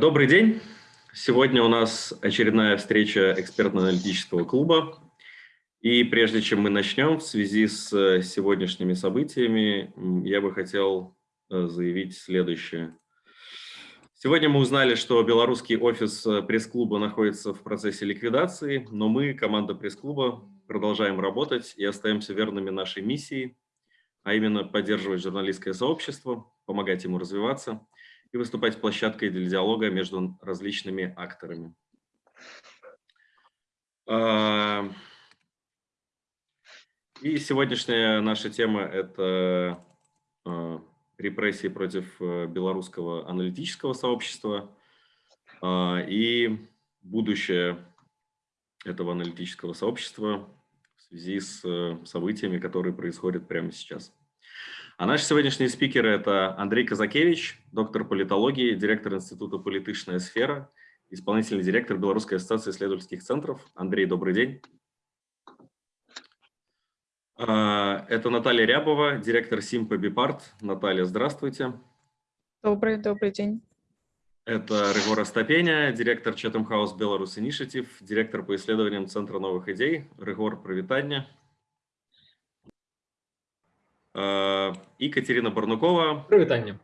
Добрый день. Сегодня у нас очередная встреча экспертно-аналитического клуба. И прежде чем мы начнем, в связи с э, сегодняшними событиями, я бы хотел э, заявить следующее. Сегодня мы узнали, что белорусский офис э, пресс-клуба находится в процессе ликвидации, но мы, команда пресс-клуба, продолжаем работать и остаемся верными нашей миссии, а именно поддерживать журналистское сообщество, помогать ему развиваться – и выступать площадкой для диалога между различными акторами. А, и сегодняшняя наша тема – это а, репрессии против э, белорусского аналитического сообщества а, и будущее этого аналитического сообщества в связи с э, событиями, которые происходят прямо сейчас. А наши сегодняшние спикеры – это Андрей Казакевич, доктор политологии, директор Института «Политичная сфера», исполнительный директор Белорусской ассоциации исследовательских центров. Андрей, добрый день. А, это Наталья Рябова, директор Симпа Бипарт. Наталья, здравствуйте. Добрый, добрый день. Это Регора Стапеня, директор Chatham House Belarus Initiative, директор по исследованиям Центра новых идей. Регор, привитание. І Катерина Барнукова. Привітання.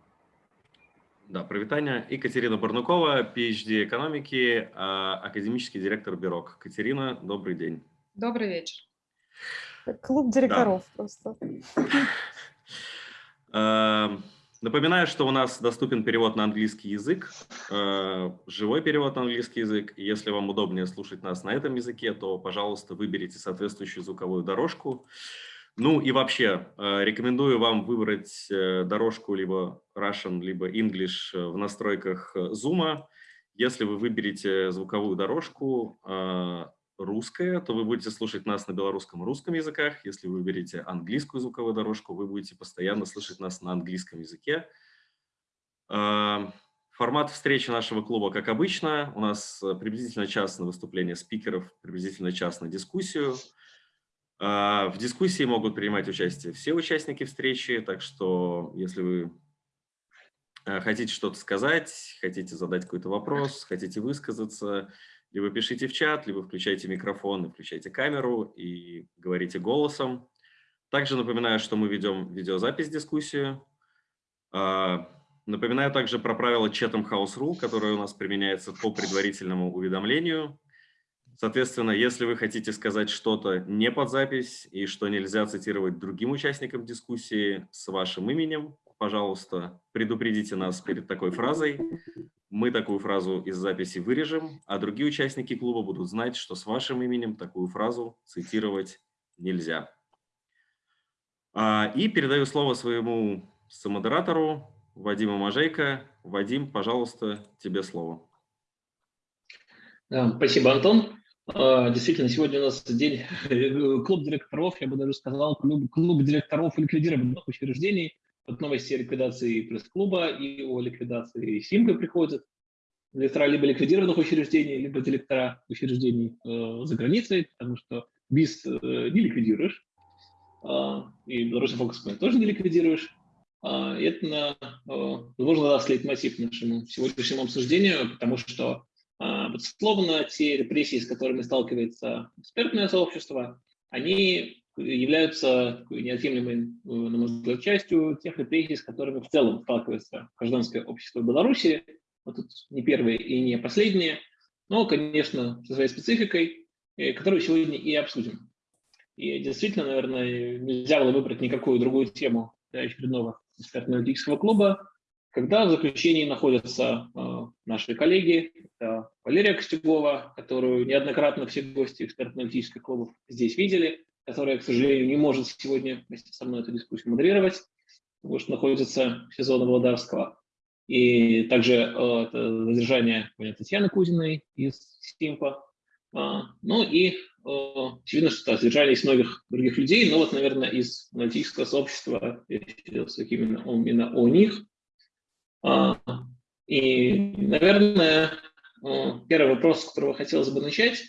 Да, привітання. І Катерина Барнукова, PhD экономики, академический директор Бирок. Катерина, добрый день. Добрый вечер. Клуб директоров да. просто. Напоминаю, что у нас доступен перевод на английский язык, живой перевод на английский язык. Если вам удобнее слушать нас на этом языке, то, пожалуйста, выберите соответствующую звуковую дорожку. Ну и вообще, э, рекомендую вам выбрать э, дорожку либо Russian, либо English э, в настройках Zoom. Если вы выберете звуковую дорожку русская, то вы будете слушать нас на белорусском русском языках. Если вы выберете английскую звуковую дорожку, вы будете постоянно слышать нас на английском языке. Формат встречи нашего клуба, как обычно, у нас приблизительно час на выступление спикеров, приблизительно час на дискуссию. А, в дискуссии могут принимать участие все участники встречи, так что если вы а, хотите что-то сказать, хотите задать какой-то вопрос, хотите высказаться, либо пишите в чат, либо включайте микрофон включайте камеру и говорите голосом. Также напоминаю, что мы ведем видеозапись дискуссию. А, напоминаю также про правила Chatham House Rule, которое у нас применяется по предварительному уведомлению. Соответственно, если вы хотите сказать что-то не под запись и что нельзя цитировать другим участникам дискуссии с вашим именем, пожалуйста, предупредите нас перед такой фразой. Мы такую фразу из записи вырежем, а другие участники клуба будут знать, что с вашим именем такую фразу цитировать нельзя. А, и передаю слово своему самодератору Вадиму Мажейко. Вадим, пожалуйста, тебе слово. Спасибо, Антон. А, действительно, сегодня у нас день э, клуб директоров, я бы даже сказал, клуб, клуб директоров ликвидированных учреждений. Вот новости о ликвидации пресс-клуба и о ликвидации СИМКы приходят. Директора либо ликвидированных учреждений, либо директора учреждений э, за границей, потому что БИС э, не ликвидируешь, э, и Белорусский фокус тоже не ликвидируешь. Э, это, э, возможно, даст лейтмотив нашему сегодняшнему обсуждению, потому что Безусловно, те репрессии, с которыми сталкивается экспертное сообщество, они являются неотъемлемой, э, на мой взгляд, частью тех репрессий, с которыми в целом сталкивается гражданское общество Беларуси. Вот тут не первые и не последние, но, конечно, со своей спецификой, э, которую сегодня и обсудим. И действительно, наверное, нельзя было выбрать никакую другую тему для очередного экспертно-аналитического клуба, когда в заключении находятся э, наши коллеги, это Валерия Костюгова, которую неоднократно все гости экспертно-аналитических клубов здесь видели, которая, к сожалению, не может сегодня вместе со мной эту дискуссию модерировать, потому что находится в сезоне Володарского. И также э, это задержание Татьяны Кузиной из Симпа. А, ну и э, очевидно, что да, задержание из многих других людей, но вот, наверное, из аналитического сообщества, именно, именно о них, и, наверное, первый вопрос, с которого хотелось бы начать,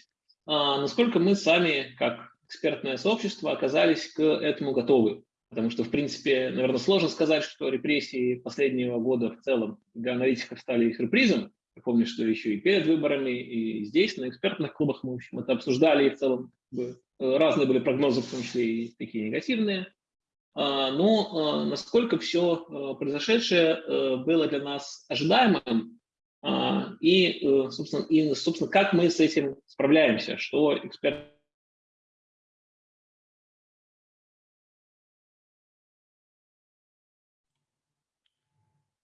а, насколько мы сами, как экспертное сообщество, оказались к этому готовы. Потому что, в принципе, наверное, сложно сказать, что репрессии последнего года в целом для аналитиков стали сюрпризом. Я помню, что еще и перед выборами, и здесь, на экспертных клубах мы, в общем, это обсуждали, и в целом разные были прогнозы, в том числе и такие негативные. А, но а, насколько все а, произошедшее было для нас ожидаемым, и, собственно, и, собственно, как мы с этим справляемся, что эксперты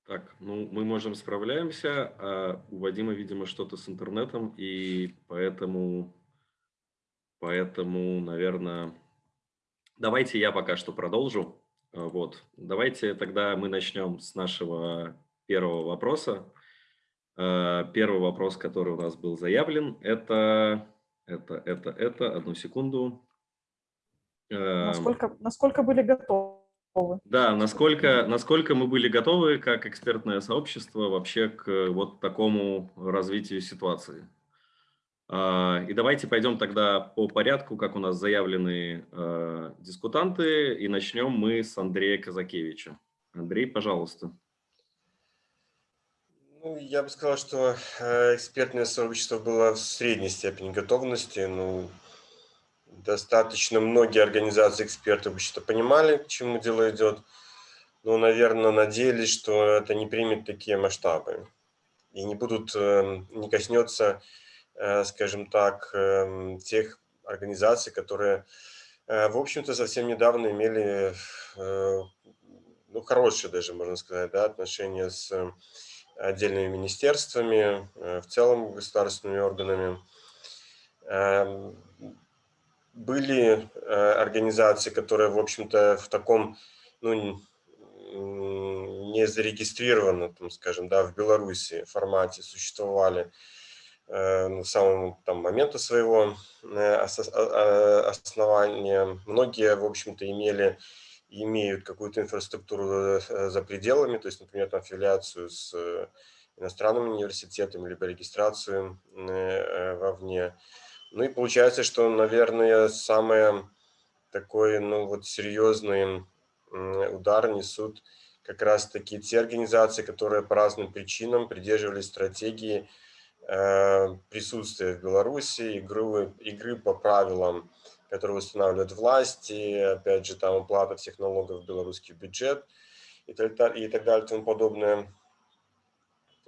Так, ну мы можем справляемся, а у Вадима, видимо, что-то с интернетом, и поэтому, поэтому, наверное, давайте я пока что продолжу. А, вот, давайте тогда мы начнем с нашего первого вопроса. А, первый вопрос, который у нас был заявлен, это, это, это, это, одну секунду. Насколько, насколько были готовы? Да, насколько, насколько мы были готовы как экспертное сообщество вообще к вот такому развитию ситуации. А, и давайте пойдем тогда по порядку, как у нас заявлены а, дискутанты, и начнем мы с Андрея Казакевича. Андрей, пожалуйста. Ну, я бы сказал, что э, экспертное сообщество было в средней степени готовности. Ну, достаточно многие организации экспертов что понимали, к чему дело идет, но, наверное, надеялись, что это не примет такие масштабы и не будут, эм, не коснется, скажем так, эм, тех организаций, которые, э, в общем-то, совсем недавно имели, э, ну, хорошие даже, можно сказать, да, отношения с отдельными министерствами, в целом государственными органами. Эм, были э, организации, которые, в общем-то, в таком, ну, не зарегистрированном, там, скажем, да, в Беларуси формате существовали. э, ну, с самого там, момента своего э, а, основания. Многие, в общем-то, имели имеют какую-то инфраструктуру за пределами, то есть, например, там, аффилиацию с иностранным университетом, либо регистрацию вовне. Ну и получается, что, наверное, самый такой, ну вот серьезный удар несут как раз-таки те организации, которые по разным причинам придерживались стратегии э, присутствия в Беларуси, игры, игры по правилам, которые устанавливают власти, опять же, там уплата всех налогов в белорусский бюджет и так далее, и тому подобное.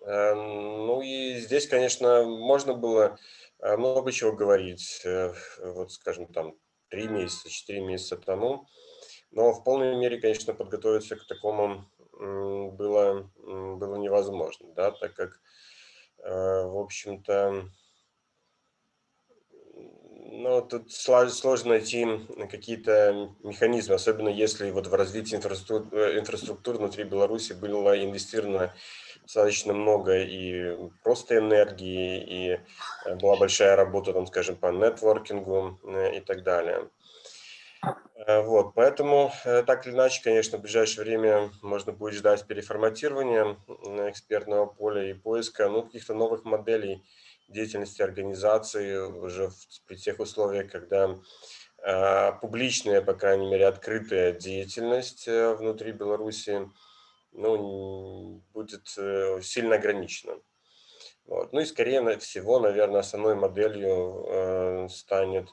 Э, ну и здесь, конечно, можно было Э, много чего говорить, э, вот скажем там, три месяца, четыре месяца тому. Но в полной мере, конечно, подготовиться к такому было, было невозможно, да, так как, в общем-то, ну, тут сложно найти какие-то механизмы, особенно если вот в развитии инфраструктуры, инфраструктуры внутри Беларуси было инвестировано достаточно много и просто энергии, и э, была большая работа, там, скажем, по нетворкингу э, и так далее. Э, вот, поэтому, так или иначе, конечно, в ближайшее время можно будет ждать переформатирования экспертного поля и поиска ну, каких-то новых моделей деятельности организации уже в, при тех условиях, когда э, публичная, по крайней мере, открытая деятельность внутри Беларуси ну, будет э, сильно ограничена. Вот. Ну и скорее всего, наверное, основной моделью э, станет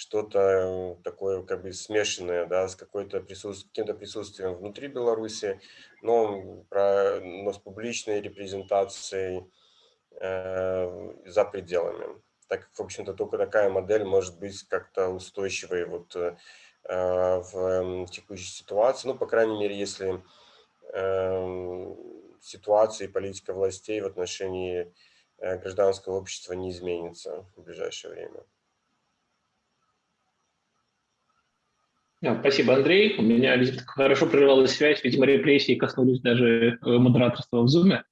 что-то такое как бы смешанное, да, с какой-то присутствием, каким-то присутствием внутри Беларуси, но, про, но с публичной репрезентацией э, за пределами. Так как, в общем-то, только такая модель может быть как-то устойчивой вот, э, в текущей ситуации. Ну, по крайней мере, если Эм, ситуации и политика властей в отношении э, гражданского общества не изменится в ближайшее время. Спасибо, Андрей. У меня хорошо прервалась связь, видимо, репрессии коснулись даже э, модераторства в Zoom,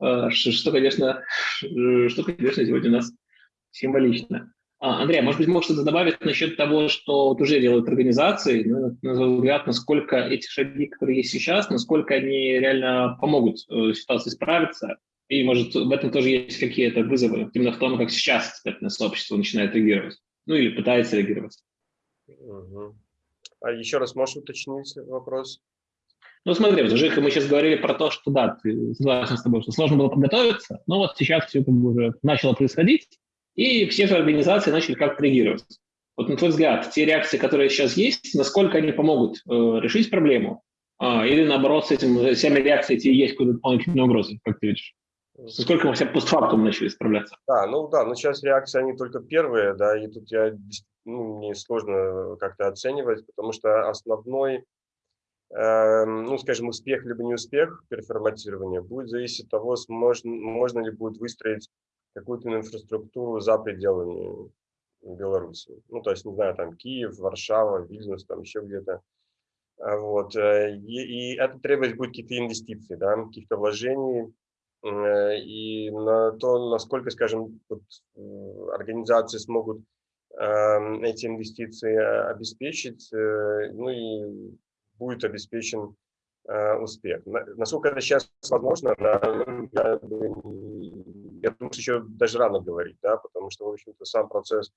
э, что, конечно, что, конечно, сегодня у нас символично. А, Андрей, а может быть, можешь что-то добавить насчет того, что вот уже делают организации, ну, на твой взгляд, насколько эти шаги, которые есть сейчас, насколько они реально помогут э, ситуации справиться, и, может, в этом тоже есть какие-то вызовы, именно в том, как сейчас экспертное сообщество начинает реагировать, ну или пытается реагировать. Угу. А еще раз можешь уточнить вопрос? Ну, смотри, вот, Жека, мы сейчас говорили про то, что да, ты согласен с тобой, что сложно было подготовиться, но вот сейчас все как бы уже начало происходить, и все же организации начали как-то реагировать. Вот на твой взгляд, те реакции, которые сейчас есть, насколько они помогут э, решить проблему? А, или наоборот, с этим с всеми реакциями есть какие-то дополнительные угрозы, как ты видишь? Насколько мы все постфактум начали справляться? Да, ну да, но сейчас реакции, они только первые, да, и тут я, ну, мне сложно как-то оценивать, потому что основной, э, ну, скажем, успех либо не успех переформатирования будет зависеть от того, можно, можно ли будет выстроить какую-то инфраструктуру за пределами Беларуси. Ну, то есть, не знаю, там Киев, Варшава, Вильнюс, там еще где-то. А вот. Э, и, и это требует будет какие-то инвестиции, да, каких-то вложений, Э, и на то, насколько, скажем, вот, организации смогут эти инвестиции обеспечить, э, ну и будет обеспечен э, успех. Насколько это сейчас возможно, я, я думаю, еще даже рано говорить, да, потому что, в общем-то, сам процесс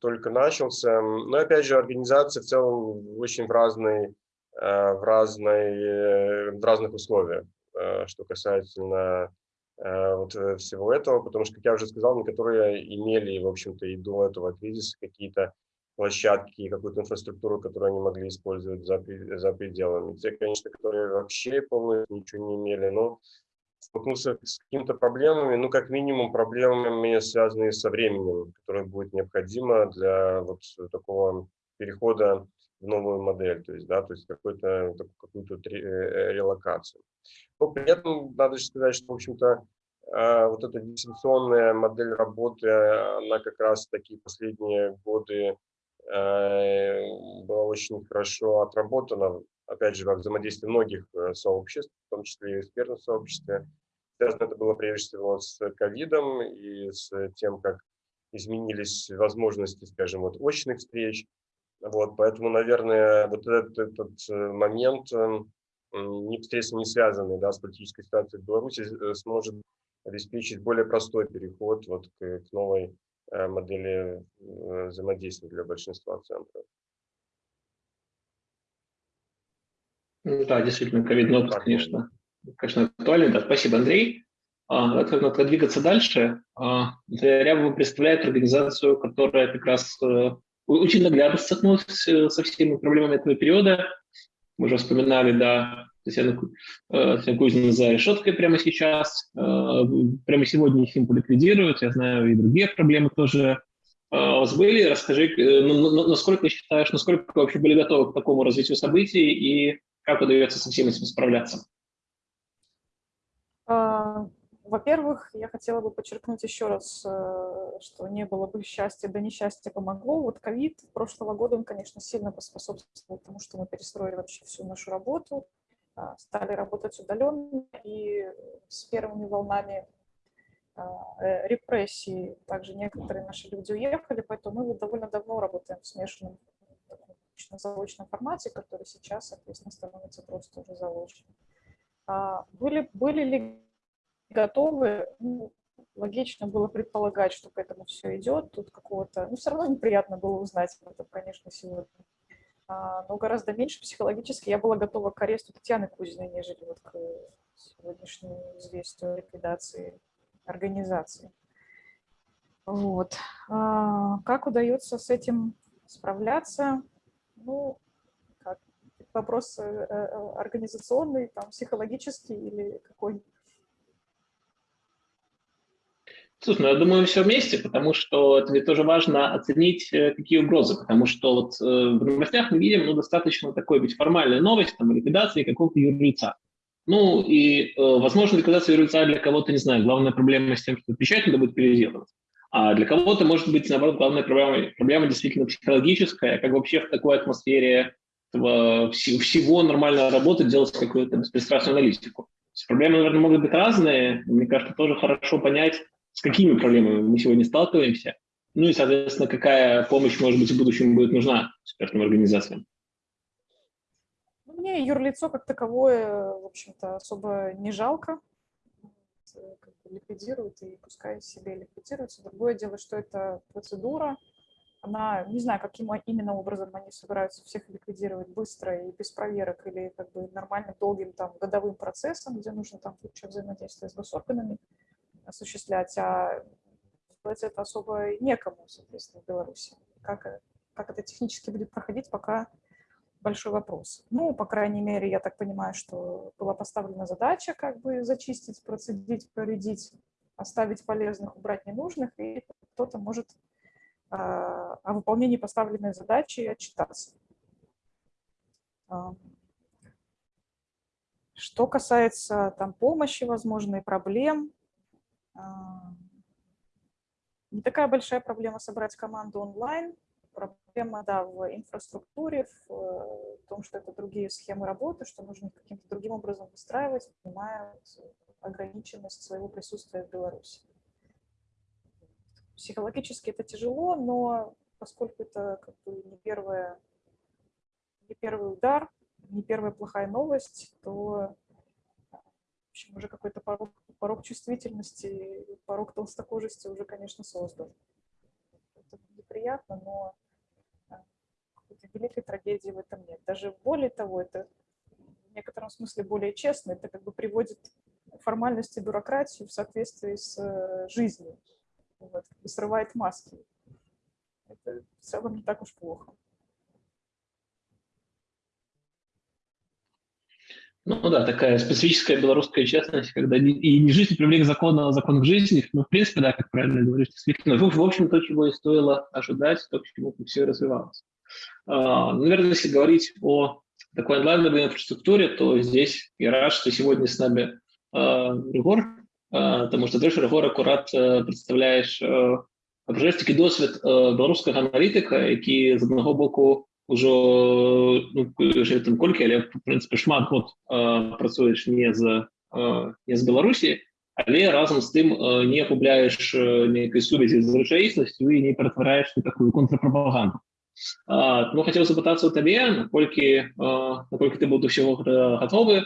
только начался. Но, опять же, организации в целом очень в, разной, в, разной, в разных условиях. Э, что касательно э, вот э, всего этого, потому что, как я уже сказал, некоторые имели, в общем-то, и до этого кризиса какие-то площадки, какую-то инфраструктуру, которую они могли использовать за, за пределами. Те, конечно, которые вообще полностью ничего не имели, но столкнулся с какими-то проблемами, ну, как минимум, проблемами, связанные со временем, которое будет необходимо для вот такого перехода в новую модель, то есть, да, то есть какую-то какую-то релокацию. Но при этом надо сказать, что, в общем-то, а, вот эта дистанционная модель работы, она как раз такие последние годы была очень хорошо отработана, опять же, во взаимодействии многих э, сообществ, в том числе и экспертном сообществе. Связано это было прежде всего с ковидом и с тем, как изменились возможности, скажем, вот очных встреч. Вот, поэтому, наверное, вот этот, этот э, момент эм, непосредственно не связанный да, с политической ситуацией в Беларуси, э, сможет обеспечить более простой переход вот к, к новой э, модели э, взаимодействия для большинства центров. Ну да, действительно, ковидный опыт, конечно, конечно, актуальный. Да, спасибо, Андрей. А, надо двигаться дальше? А, Рябова представляет организацию, которая как раз очень наглядно столкнулась со всеми проблемами этого периода мы уже вспоминали, да, Татьяна, э, Кузина за решеткой прямо сейчас. Э, прямо сегодня их ликвидируют. Я знаю, и другие проблемы тоже э, у вас были. Расскажи, насколько считаешь, насколько вы вообще были готовы к такому развитию событий и как удается со всем этим справляться? Во-первых, я хотела бы подчеркнуть еще раз, э, что не было бы счастья, да несчастье помогло. Вот ковид прошлого года, он, конечно, сильно поспособствовал тому, что мы перестроили вообще всю нашу работу, а, стали работать удаленно, и с первыми волнами э, репрессий также некоторые наши люди уехали, поэтому мы довольно давно работаем в смешанном заочном формате, который сейчас, соответственно, становится просто уже заочным. А, были, были ли готовы. Ну, логично было предполагать, что к этому все идет. Тут какого-то... Ну, все равно неприятно было узнать об этом, конечно, сегодня. А, но гораздо меньше психологически я была готова к аресту Татьяны Кузиной, нежели вот к сегодняшнему известию о ликвидации организации. Вот. А, как удается с этим справляться? Ну, как, вопрос э, э, организационный, там, психологический или какой Слушай, ну я думаю, все вместе, потому что это ведь тоже важно оценить, э, какие угрозы, потому что вот э, в новостях мы видим, ну, достаточно такой быть формальная новость, там, ликвидации какого-то юрлица. Ну, и, э, возможно, ликвидация юрлица для кого-то, не знаю, главная проблема с тем, что печать надо будет переделывать. А для кого-то, может быть, наоборот, главная проблема, проблема действительно психологическая, как вообще в такой атмосфере этого, всего нормально работать, делать какую-то беспристрастную аналитику. Проблемы, наверное, могут быть разные. Мне кажется, тоже хорошо понять, с какими проблемами мы сегодня сталкиваемся, ну и, соответственно, какая помощь, может быть, в будущем будет нужна экспертным организациям. Ну, мне юрлицо как таковое, в общем-то, особо не жалко. Как бы ликвидируют, и пускай себе ликвидируются. Другое дело, что это процедура, она, не знаю, каким именно образом они собираются всех ликвидировать быстро и без проверок или как бы нормальным долгим там годовым процессом, где нужно там куча взаимодействия с госорганами осуществлять, а делать это особо некому, соответственно, в Беларуси. Как, как это технически будет проходить, пока большой вопрос. Ну, по крайней мере, я так понимаю, что была поставлена задача как бы зачистить, процедить, проредить, оставить полезных, убрать ненужных, и кто-то может а, о выполнении поставленной задачи отчитаться. А, что касается там, помощи, возможно, и проблем, не такая большая проблема собрать команду онлайн. Проблема, да, в инфраструктуре, в, в том, что это другие схемы работы, что нужно каким-то другим образом выстраивать, понимая ограниченность своего присутствия в Беларуси. Психологически это тяжело, но поскольку это как бы не, первое, не первый удар, не первая плохая новость, то общем, уже какой-то порог, порог чувствительности, порог толстокожести уже, конечно, создан. Это неприятно, но какой-то великой трагедии в этом нет. Даже более того, это в некотором смысле более честно, это как бы приводит формальности бюрократию в соответствии с э, жизнью вот, и срывает маски. Это в целом не так уж плохо. Ну да, такая специфическая белорусская честность, когда не, и не жизнь привлек закон, а закон к жизни. Ну, в принципе, да, как правильно говоришь, действительно. В, в общем, то, чего и стоило ожидать, то, к чему все и развивалось. А, ну, наверное, если говорить о такой онлайновой инфраструктуре, то здесь я рад, что сегодня с нами а, Ригор, тому што ты ж Рыгор акурат прадстаўляеш абжэш такі досвед беларускага аналітыка які з аднаго боку ўжо ну, там колькі але в прынцыпе шмат год працуеш не з не з беларусі але разам з тым не губляеш нейкай сувязі з рэчаіснасцю і не ператвараеш такую контрпрапаганду ну хацеў запытацца ў табе наколькі наколькі ты буду ўсяго гатовы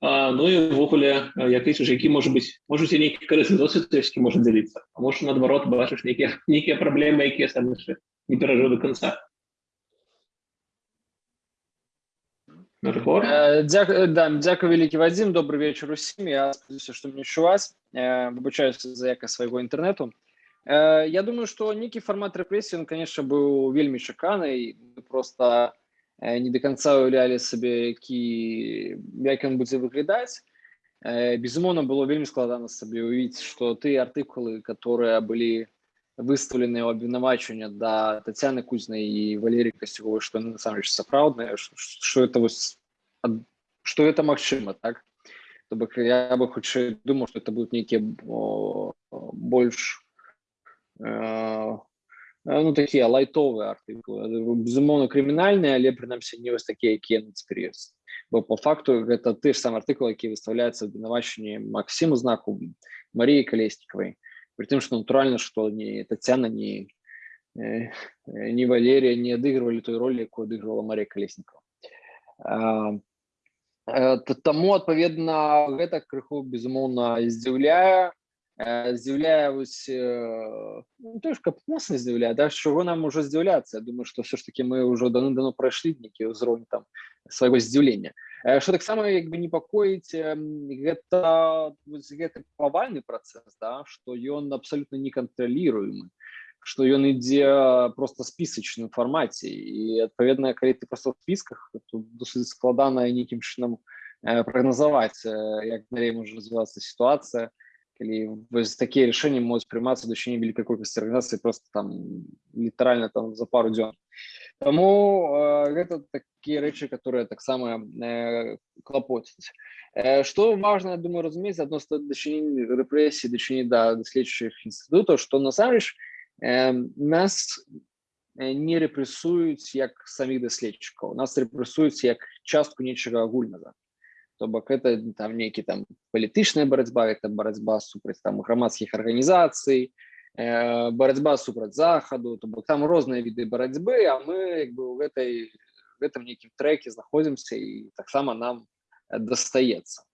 Ну і ўвогуле як лічыш які можа быць можуць нейкі карысны досвед які можа дзяліцца А можа наадварот бачыш нейкія нейкія праблемы якія сам яшчэ не перажыў до конца Дзякую да, дзякую вялікі Вадзім добрый вечар усім. Я спадзяюся што мне чуваць выбачаюся за якасць свайго інтэрнэту Я думаю што нейкі фармат рэпрэсіі конечно быў вельмі чаканы просто Э, не до конца уяўлялі сабе які як ён будзе выглядаць э, безумоўна было вельмі складана сабе увидеть что ты артыкулы которые былі выставлены ў абвінавачвання да татяны кузнай і валерій касцевой что насамрэч сапраўднае что это вось что это магчыма так то бок я бы хутчэй думаў что это будут нейкія больш э, ну такія лайтовыя артыкулы безумоўна крымінальныя але прынамсі не вось такія якія нацперс бо по факту гэта ты ж сам артыкул які выставляецца абвінавачанні Макссіму знаку Маріі калеснікавай притым что натуральна что не татяна не не валерія не адыгрывалі той ролі якую адыгрывала Марія калеснікова таму адпаведна гэта крыху безумоўна здзіўляе здзіўляе вось ну, то каб моцна здзіўляе да чого нам ужо здзіўляцца думаю что все ж таки мы ўжо даны дано прайшлі нейкі ўзровень там свайго здзіўлення что таксама як бы непакоіць гэта гэты павальны працэс да что ён абсолютно не кантраліруемы что ён ідзе просто спісачным фармаце і адпаведна калі ты просто в спісках досыць складана нейкім чынам прагназаваць як далей можа развівацца сітуацыя калі такія рашэнні могуць прымацца дачыне вялікай колькасці арганізацыі просто там літаральна там за пару дзён Таму э, гэта такія рэчы которые таксама э, клапоціць что важно думаю разумець адносно дачынення рэпрэсіі дачыне да даследчых інстытутаў что насамрэч э, нас не рэпрэсуюць як саміх даследчыкаў нас рэпрэсуюць як частку нечага агульнага то бок это там нейкі там палітычная барацьба это барацьба супраць там грамадскіх арганізацый э, барацьба супраць захаду то бок там розныя віды барацьбы а мы як бы ў гэтай гэтым нейкім треке знаходзімся і таксама нам дастаецца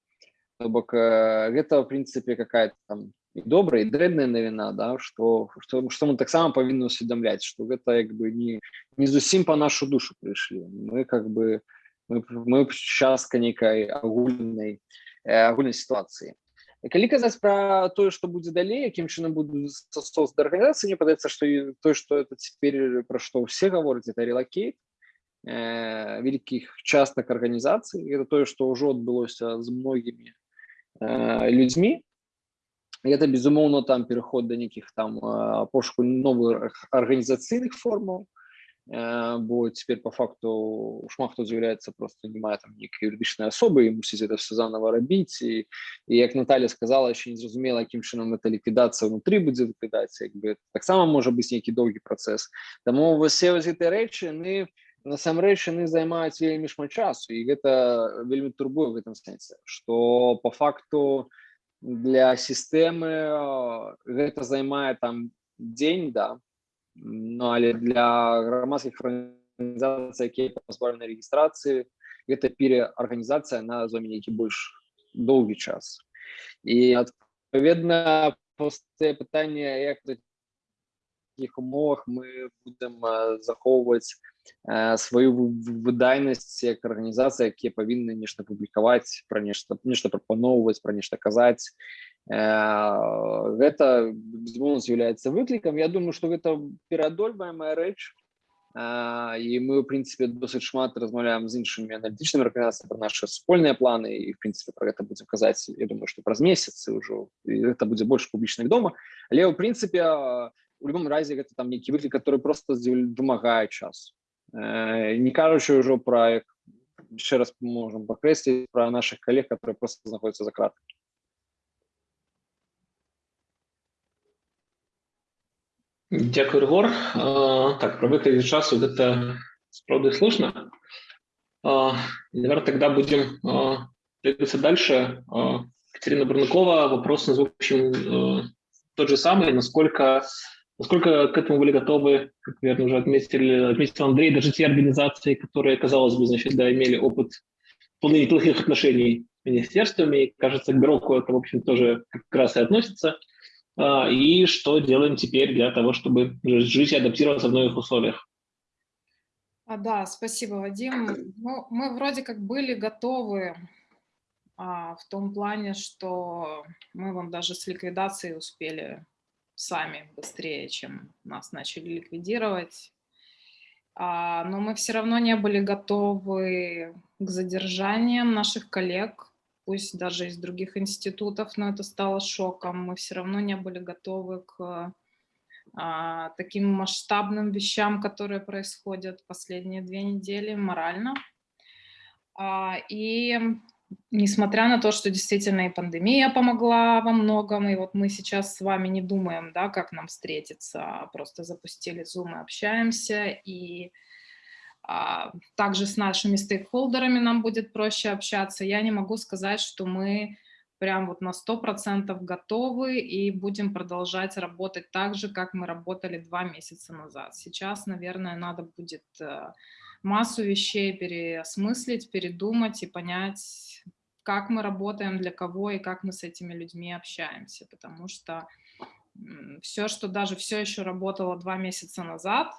бок э, гэта в прынцыпе какая-то там і добрая і дрэнная навіна да што што, што мы таксама павінны усведамляць што гэта як бы не не зусім по нашу душу прыйшлі мы как бы мы, мы частка нейкай агульнай агульнай сітуацыі калі казаць пра тое што будзе далей якім чынам буду соц арганізацыі мне падаецца што тое што это цяпер пра што ўсе гавораць это релакейт э, вялікіх частак арганізацый это тое што ўжо адбылося з многімі э, людзьмі это безумоўно там переход до нейкіх там пошуку новых арганізацыйных формаў бо теперь по факту шмат хто з'яўляецца просто не мае там нейкай юрыдычнай асобы і мусіць это все заново рабіць і, і як Наталья сказала еще незразумела якім чынам это ліквідацыя внутри будзе ліквідацыя як бы таксама можа быць нейкі доўгі працэс Таму все гэтыя рэчы яны насамрэч яны займаюць вельмі шмат часу. І гэта вельмі турбуе в этом сэнсе что по факту для сістэмы гэта займае там дзень да ну але для грамадскіх арганізацый якія пазбаўлены рэгістрацыі гэта переарганізацыя на зоме нейкі больш доўгі час і адпаведна простае пытанне як таких умовах мы будем захоўваць сваю выдайнасць як арганізацыя якія павінны нешта публікаваць пра нешта нешта прапаноўваць пра нешта казаць гэта з'яўляецца выклікам Я думаю что гэта пераадольваемая рэч і мы в прынцыпе досыць шмат размаўляем з іншымі аналітычнымі арганізацыямі пра нашы супольныя планы і в прынцыпе про гэта будзем казаць Я думаю что праз месяцы ўжо это будзе больш публічных дома але ў прынцыпе у любом разе гэта там нейкі выклік который просто вымагае часу Э, не кажучы ўжо пра яшчэ раз можам пакрэсліць пра наших калег которые просто знаходзяцца за крат Дякую Ргор так про выклік часу гэта справды слушна наверное тогда будем двигаться дальше. Катерина Барнакова вопрос в общем тот же самый. Насколько Насколько к этому были готовы, как, наверное, уже отметили, отметил Андрей, даже те организации, которые, казалось бы, значит, да, имели опыт вполне неплохих отношений с министерствами, кажется, к Бюроку это, в общем, тоже как раз и относится. А, и что делаем теперь для того, чтобы жить и адаптироваться в новых условиях? А, да, спасибо, Вадим. Ну, мы вроде как были готовы а, в том плане, что мы вам даже с ликвидацией успели сами быстрее, чем нас начали ликвидировать. А, но мы все равно не были готовы к задержаниям наших коллег, пусть даже из других институтов, но это стало шоком. Мы все равно не были готовы к а, таким масштабным вещам, которые происходят последние две недели морально. А, и несмотря на то, что действительно и пандемия помогла во многом, и вот мы сейчас с вами не думаем, да, как нам встретиться, а просто запустили Zoom и общаемся, и также с нашими стейкхолдерами нам будет проще общаться. Я не могу сказать, что мы прям вот на 100% готовы и будем продолжать работать так же, как мы работали два месяца назад. Сейчас, наверное, надо будет э, массу вещей переосмыслить, передумать и понять, как мы работаем, для кого и как мы с этими людьми общаемся. Потому что все, что даже все еще работало два месяца назад,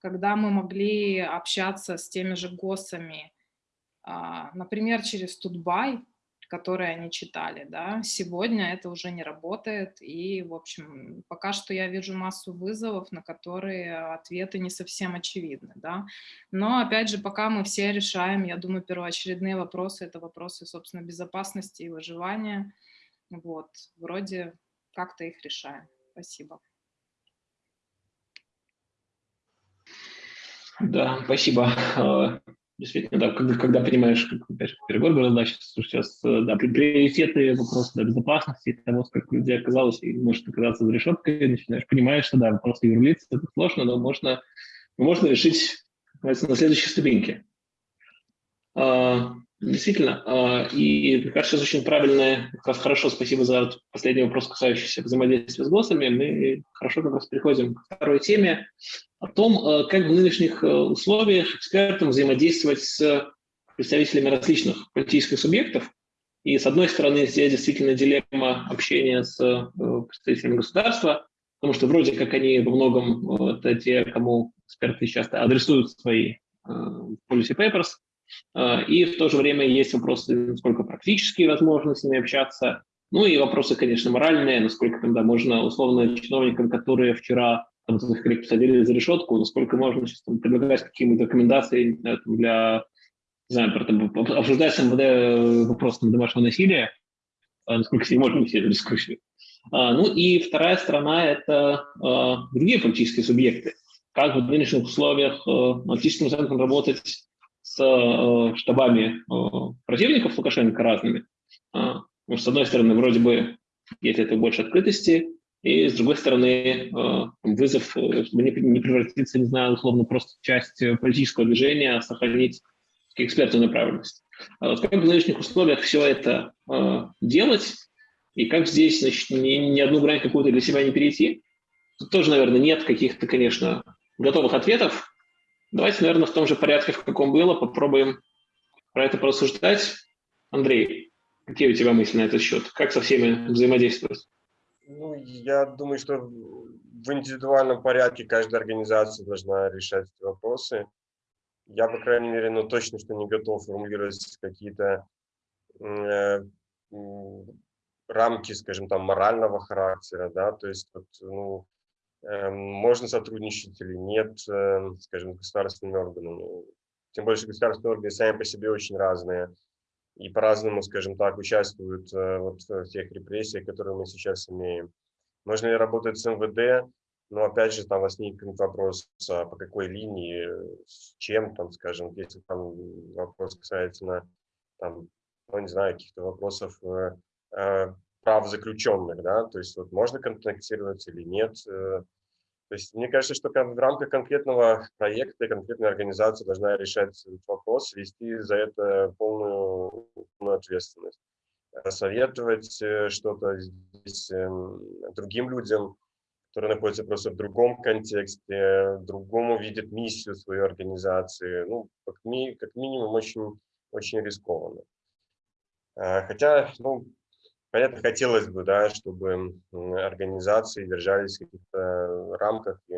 когда мы могли общаться с теми же ГОСами, а, например, через Тутбай, которые они читали, да, сегодня это уже не работает, и, в общем, пока что я вижу массу вызовов, на которые ответы не совсем очевидны, да, но, опять же, пока мы все решаем, я думаю, первоочередные вопросы, это вопросы, собственно, безопасности и выживания, вот, вроде как-то их решаем. Спасибо. Да, спасибо. А, Действительно, да, когда, когда понимаешь, как опять же, перегор сейчас, сейчас да, приоритетные вопросы да, безопасности, того, сколько людей оказалось и может оказаться за решеткой, начинаешь, понимаешь, что да, вопросы юрлиц, это сложно, но можно, можно решить на следующей ступеньке. А, действительно, а, и мне кажется, очень правильное, как раз хорошо, спасибо за последний вопрос, касающийся взаимодействия с ГОСами, мы хорошо как раз переходим к второй теме, о том, а, как в нынешних условиях экспертам взаимодействовать с представителями различных политических субъектов, И с одной стороны, здесь действительно дилемма общения с представителями государства, потому что вроде как они во многом это те, кому эксперты часто адресуют свои policy papers, и в то же время есть вопросы, насколько практически возможно с ними общаться, ну и вопросы, конечно, моральные, насколько тогда можно условно чиновникам, которые вчера там, своих коллег посадили за решетку, насколько можно сейчас там, предлагать какие-то рекомендации знаю, там, для, не знаю, там, обсуждать с МВД вопрос там, домашнего насилия, а, насколько себе можно вести эту дискуссию. А, ну и вторая сторона – это а, другие политические субъекты. Как в нынешних условиях а, аналитическим центром работать с а, штабами а, противников Лукашенко разными, Потому что, с одной стороны, вроде бы есть это больше открытости, и, с другой стороны, э, вызов, э, чтобы не превратиться, не знаю, условно, просто часть э, политического движения, а сохранить экспертную направленность. А вот как в нынешних условиях все это делать, и как здесь, значит, ни, ни одну грань какую-то для себя не перейти? Тут тоже, наверное, нет каких-то, конечно, готовых ответов. Давайте, наверное, в том же порядке, в каком было, попробуем про это порассуждать. Андрей, Какие у тебя мысли на этот счет? Как со всеми взаимодействовать? Ну, я думаю, что в индивидуальном порядке каждая организация должна решать эти вопросы. Я, по крайней мере, ну, точно что не готов формулировать какие-то э, рамки, скажем, там, морального характера, да, то есть, вот, ну, можно сотрудничать или нет, э, скажем, с государственными органами. Тем больше государственные органы сами по себе очень разные и по-разному, скажем так, участвуют э, вот в тех репрессиях, которые мы сейчас имеем. Можно ли работать с МВД? Но опять же, там возникнет вопрос, а по какой линии, с чем, там, скажем, если там вопрос касается, там, ну, не знаю, каких-то вопросов э, э, прав заключенных, да, то есть вот можно контактировать или нет, то есть мне кажется, что в рамках конкретного проекта конкретная организация должна решать вопрос, вести за это полную, полную ответственность. Советовать э, что-то эм, другим людям, которые находятся просто в другом контексте, другому видят миссию своей организации. Ну, как, ми, как минимум, очень, очень рискованно. А, хотя, ну, Понятно, хотелось бы, да, чтобы организации держались в каких-то рамках и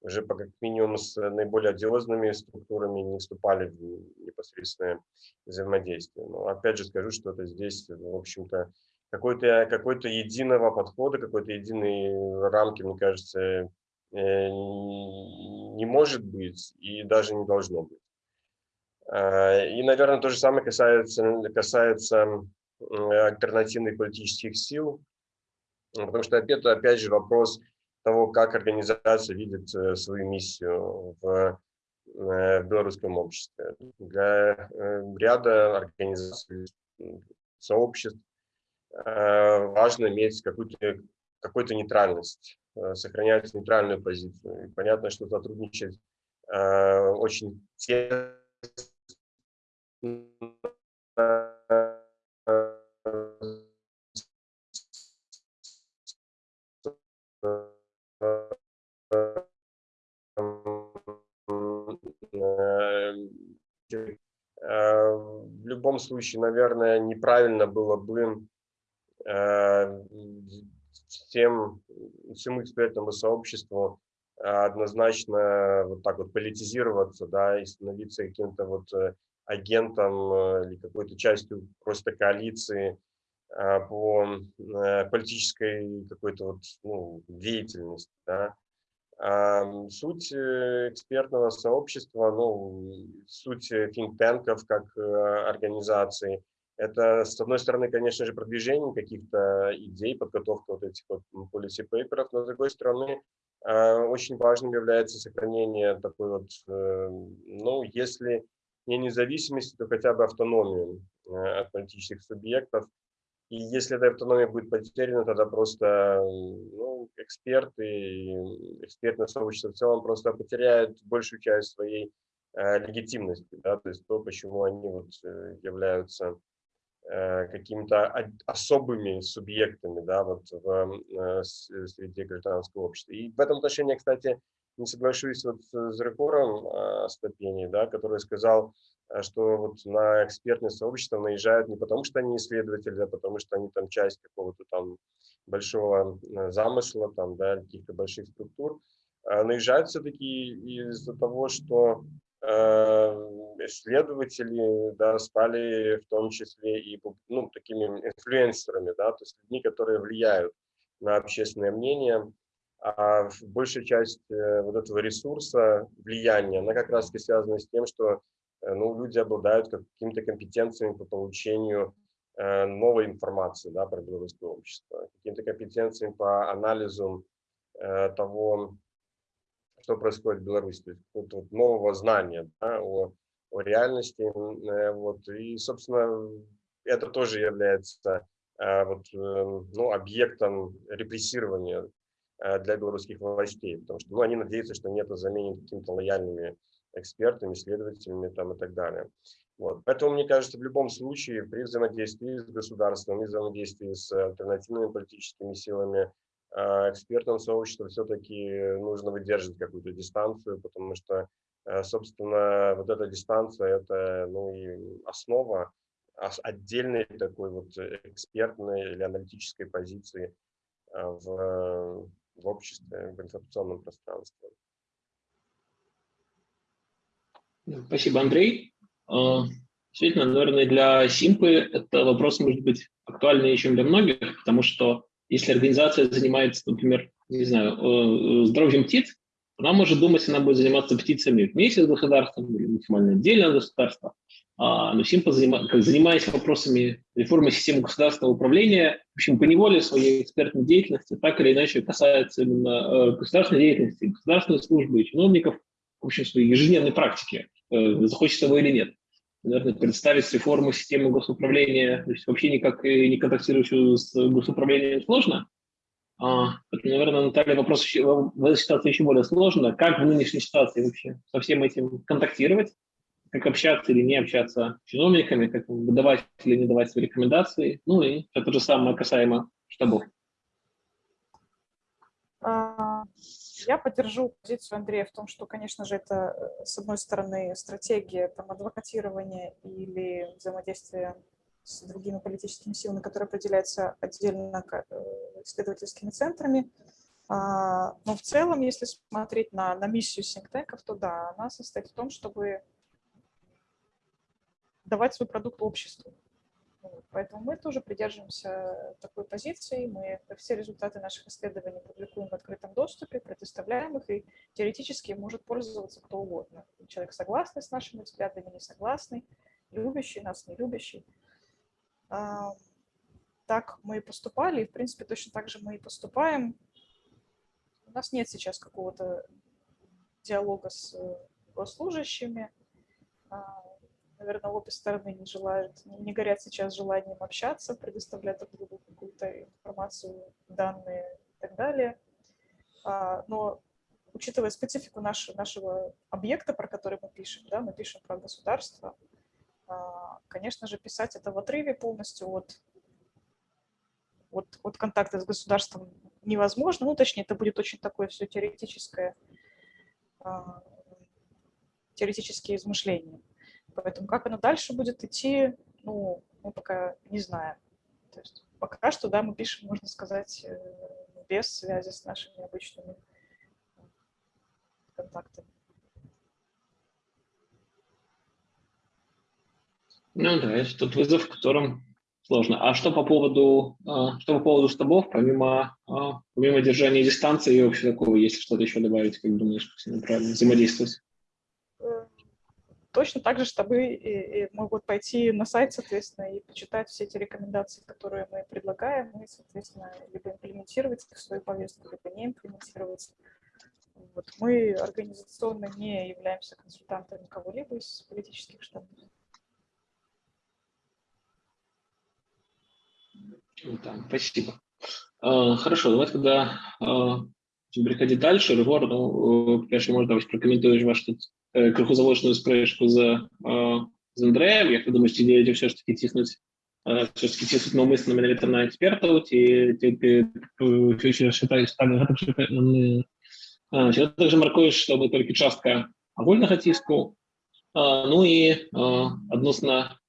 уже по как минимум с наиболее одиозными структурами не вступали в непосредственное взаимодействие. Но опять же скажу, что это здесь, в общем-то, какой-то какой, -то, единого подхода, какой-то единой рамки, мне кажется, э, не может быть и даже не должно быть. А, и, наверное, то же самое касается, касается альтернативных политических сил, потому что это, опять же, вопрос того, как организация видит э, свою миссию в э, белорусском обществе. Для э, ряда организаций, сообществ важно иметь какую-то какую, нейтральность, сохранять нейтральную позицию. И понятно, что сотрудничать очень тесно любом случае, наверное, неправильно было бы э, всем, всему экспертному сообществу однозначно вот так вот политизироваться, да, и становиться каким-то вот э, агентом э, или какой-то частью просто коалиции по политической какой-то вот ну, деятельности, да. Суть э, экспертного сообщества, ну, суть think-танков как э, организации, это, с одной стороны, конечно же, продвижение каких-то идей, подготовка вот этих вот policy paper, но с другой стороны, очень важным является сохранение такой вот, э, ну, если не независимости, то хотя бы автономии от политических субъектов, и если эта автономия будет потеряна, тогда просто ну, эксперты экспертное сообщество в целом просто потеряют большую часть своей э, легитимности, да, то есть то, почему они вот э, являются э, какими-то особыми субъектами да, вот в, э, среди гражданского общества. И в этом отношении, кстати, не соглашусь вот с Рекором э, Стопени, да, который сказал, э, что вот на экспертное сообщество наезжают не потому, что они исследователи, а потому что они там часть какого-то там большого замысла, там, да, каких-то больших структур. Наезжают все-таки из-за того, что исследователи да, стали в том числе и ну, такими инфлюенсерами, да, то есть людьми, которые влияют на общественное мнение, а большая часть э, вот этого ресурса, влияния, она как раз связана с тем, что э, ну, люди обладают какими-то компетенциями по получению э, новой информации да, про белорусское общество, какими-то компетенциями по анализу того, что происходит в Беларуси, то вот, нового знания да, о, о реальности. Вот, и, собственно, это тоже является вот, ну, объектом репрессирования Э, для белорусских властей, потому что ну, они надеются, что они это заменят какими-то лояльными экспертами, исследователями там, и так далее. Вот. Поэтому, мне кажется, в любом случае при взаимодействии с государством и взаимодействии с альтернативными политическими силами э, экспертам сообщества все-таки нужно выдерживать какую-то дистанцию, потому что, э, собственно, вот эта дистанция – это ну, и основа отдельной такой вот экспертной или аналитической позиции в в обществе, в информационном пространстве. Спасибо, Андрей. А, действительно, наверное, для Симпы это вопрос может быть актуальнее, чем для многих, потому что если организация занимается, например, не знаю, э, здоровьем птиц, она может думать, она будет заниматься птицами вместе с государством или максимально отдельно от государства. А, но Симпа, занимаясь вопросами реформы системы государственного управления, в общем, по неволе своей экспертной деятельности так или иначе касается именно э, государственной деятельности, государственной службы и чиновников, в общем, своей ежедневной практики, э, захочется того или нет. Наверное, представить реформу системы госуправления, то есть вообще никак не контактирующую с госуправлением сложно. А, это, наверное, Наталья, вопрос в этой ситуации еще более сложно. Как в нынешней ситуации вообще со всем этим контактировать? как общаться или не общаться с чиновниками, как выдавать или не давать свои рекомендации. Ну и это же самое касаемо штабов. Я поддержу позицию Андрея в том, что, конечно же, это, э, с одной стороны, стратегия там, адвокатирования или взаимодействия с другими политическими силами, которые определяются отдельно э, исследовательскими центрами. А, но в целом, если смотреть на, на миссию синктеков, то да, она состоит в том, чтобы давать свой продукт обществу. Поэтому мы тоже придерживаемся такой позиции. Мы все результаты наших исследований публикуем в открытом доступе, предоставляем их, и теоретически может пользоваться кто угодно. Человек согласный с нашими взглядами, не согласный, любящий нас, не любящий. Так мы и поступали, и, в принципе, точно так же мы и поступаем. У нас нет сейчас какого-то диалога с госслужащими наверное, обе стороны не желают, не горят сейчас желанием общаться, предоставлять друг другу какую-то информацию, данные и так далее. А, но учитывая специфику нашего, нашего объекта, про который мы пишем, да, мы пишем про государство, а, конечно же, писать это в отрыве полностью от, от, от контакта с государством невозможно. Ну, точнее, это будет очень такое все теоретическое, а, теоретические измышления. Поэтому как оно дальше будет идти, ну, мы пока не знаем. То есть пока что, да, мы пишем, можно сказать, э, без связи с нашими обычными контактами. Ну да, это тот вызов, в котором сложно. А что по поводу, а, что по поводу штабов, помимо, а, помимо держания дистанции и вообще такого, если что-то еще добавить, как думаешь, как с ними правильно взаимодействовать? Точно так же штабы и, и могут пойти на сайт, соответственно, и почитать все эти рекомендации, которые мы предлагаем, и, соответственно, либо имплементировать их в свою повестку, либо не имплементировать. Вот. Мы организационно не являемся консультантами кого-либо из политических штабов. Да, спасибо. А, хорошо, давайте тогда а, переходить дальше. Ревор, ну, конечно, может, давайте прокоментуешь ваш криху заложену спрешку за, з Андреєм, як ви думаєте, чи діти все ж таки тиснуть все ж таки тиснуть навмисно менавіта на экспертаў ці ці ты считаешь так гэта не Я также маркую, што мы толькі частка агульнага ціску ну і адносна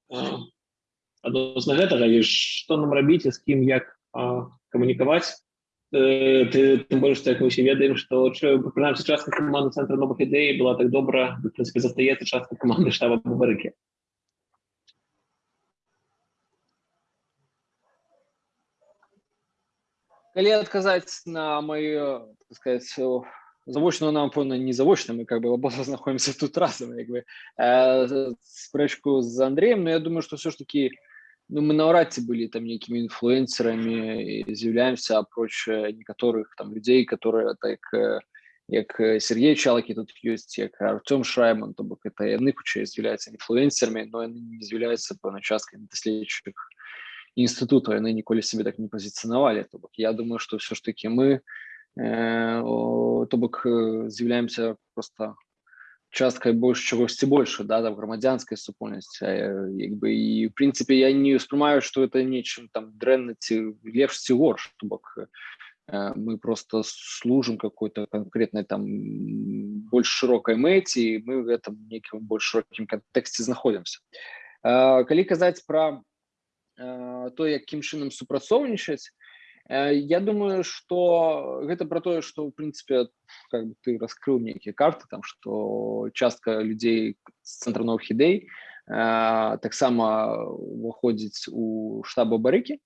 адносна гэтага і што нам рабіць з кім як камунікаваць ты тым больш як мы ўсе ведаем што прынамсі частка каманды цэнтра новых ідэй была так добра прынцыпе застаецца частка каманды штаба бабарыкі калі адказаць на мою сказать завочную нам пэўна не завочна мы как бы оба знаходимся тут разам як бы э, спрэчку з Андреем но я думаю что все ж таки ну, мы наўрад ці былі там нейкімі інфлюэнсерамі з'яўляемся апроч некаторых там людзей которые так як Сергей чалакі тут ёсць як Артём шрайман то бок это яны хутчэй з'яўляюцца інфлюэнсерамі но яны не з'яўляюцца пэўна часткай даследчых інстытуту яны ніколі себе так не пазіцыянавалі то бок я думаю что все ж таки мы Э, то бок э, з'яўляемся просто часткай больш чагосьці больше да там грамадзянскай супольнасці як бы і в прынцыпе я не успрымаю что это нечым там дрэнна ці лепш ці горш то бок э, мы просто служим какой-то конкретной там больш шырокай мэці мы в этом некім больш шырокім кантэксце знаходзімся калі казаць про то якім чынам супрацоўнічаць Э, я думаю, что гэта про тое, что в принципе как бы ты раскрыл некие карты там, что частка людей з новых ідэй э, таксама выходзіць у штаба барыкі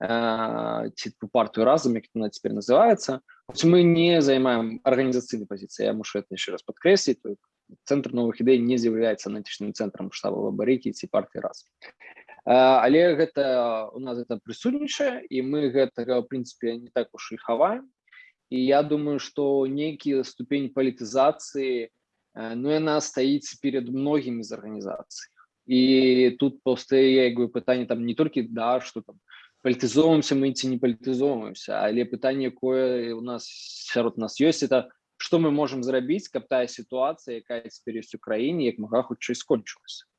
э, ці партию разум як она теперь называется. Мы не займаем арганізацыйнай позиции я мушу это еще раз подкрэсліць центр новых ідэй не з'яўляецца антычным цэнтрам штаба барыкі ці партии раз але гэта у нас это прысутнічае і мы гэтага в прынцыпе не так уж і хаваем і я думаю что нейкі ступень палітызацыі ну яна стаіць перед многімі з арганізацый і тут паўстае як бы пытанне там не толькі да что там палітызоўваемся мы ці не палітызоўваемся але пытанне якое у нас сярод нас ёсць это что мы можем зрабіць каб тая сітуацыя якая цяпер ёсць у краіне як мага хутчэй скончылася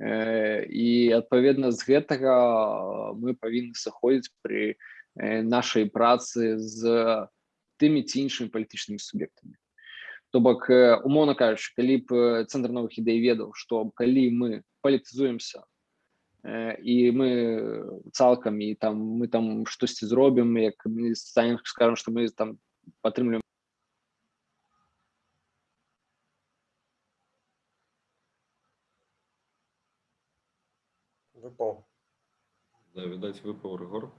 і адпаведна з гэтага мы павінны сыходзіць пры нашай працы з тымі ці іншымі палітычнымі суб'ектамі. То бок умоўна кажучы калі б цэнтр новых ідэй ведаў што калі мы палітызуемся і мы цалкам і там мы там штосьці зробім як станем скажем што мы там падтрымліваем Да, видать, выпал Ригор.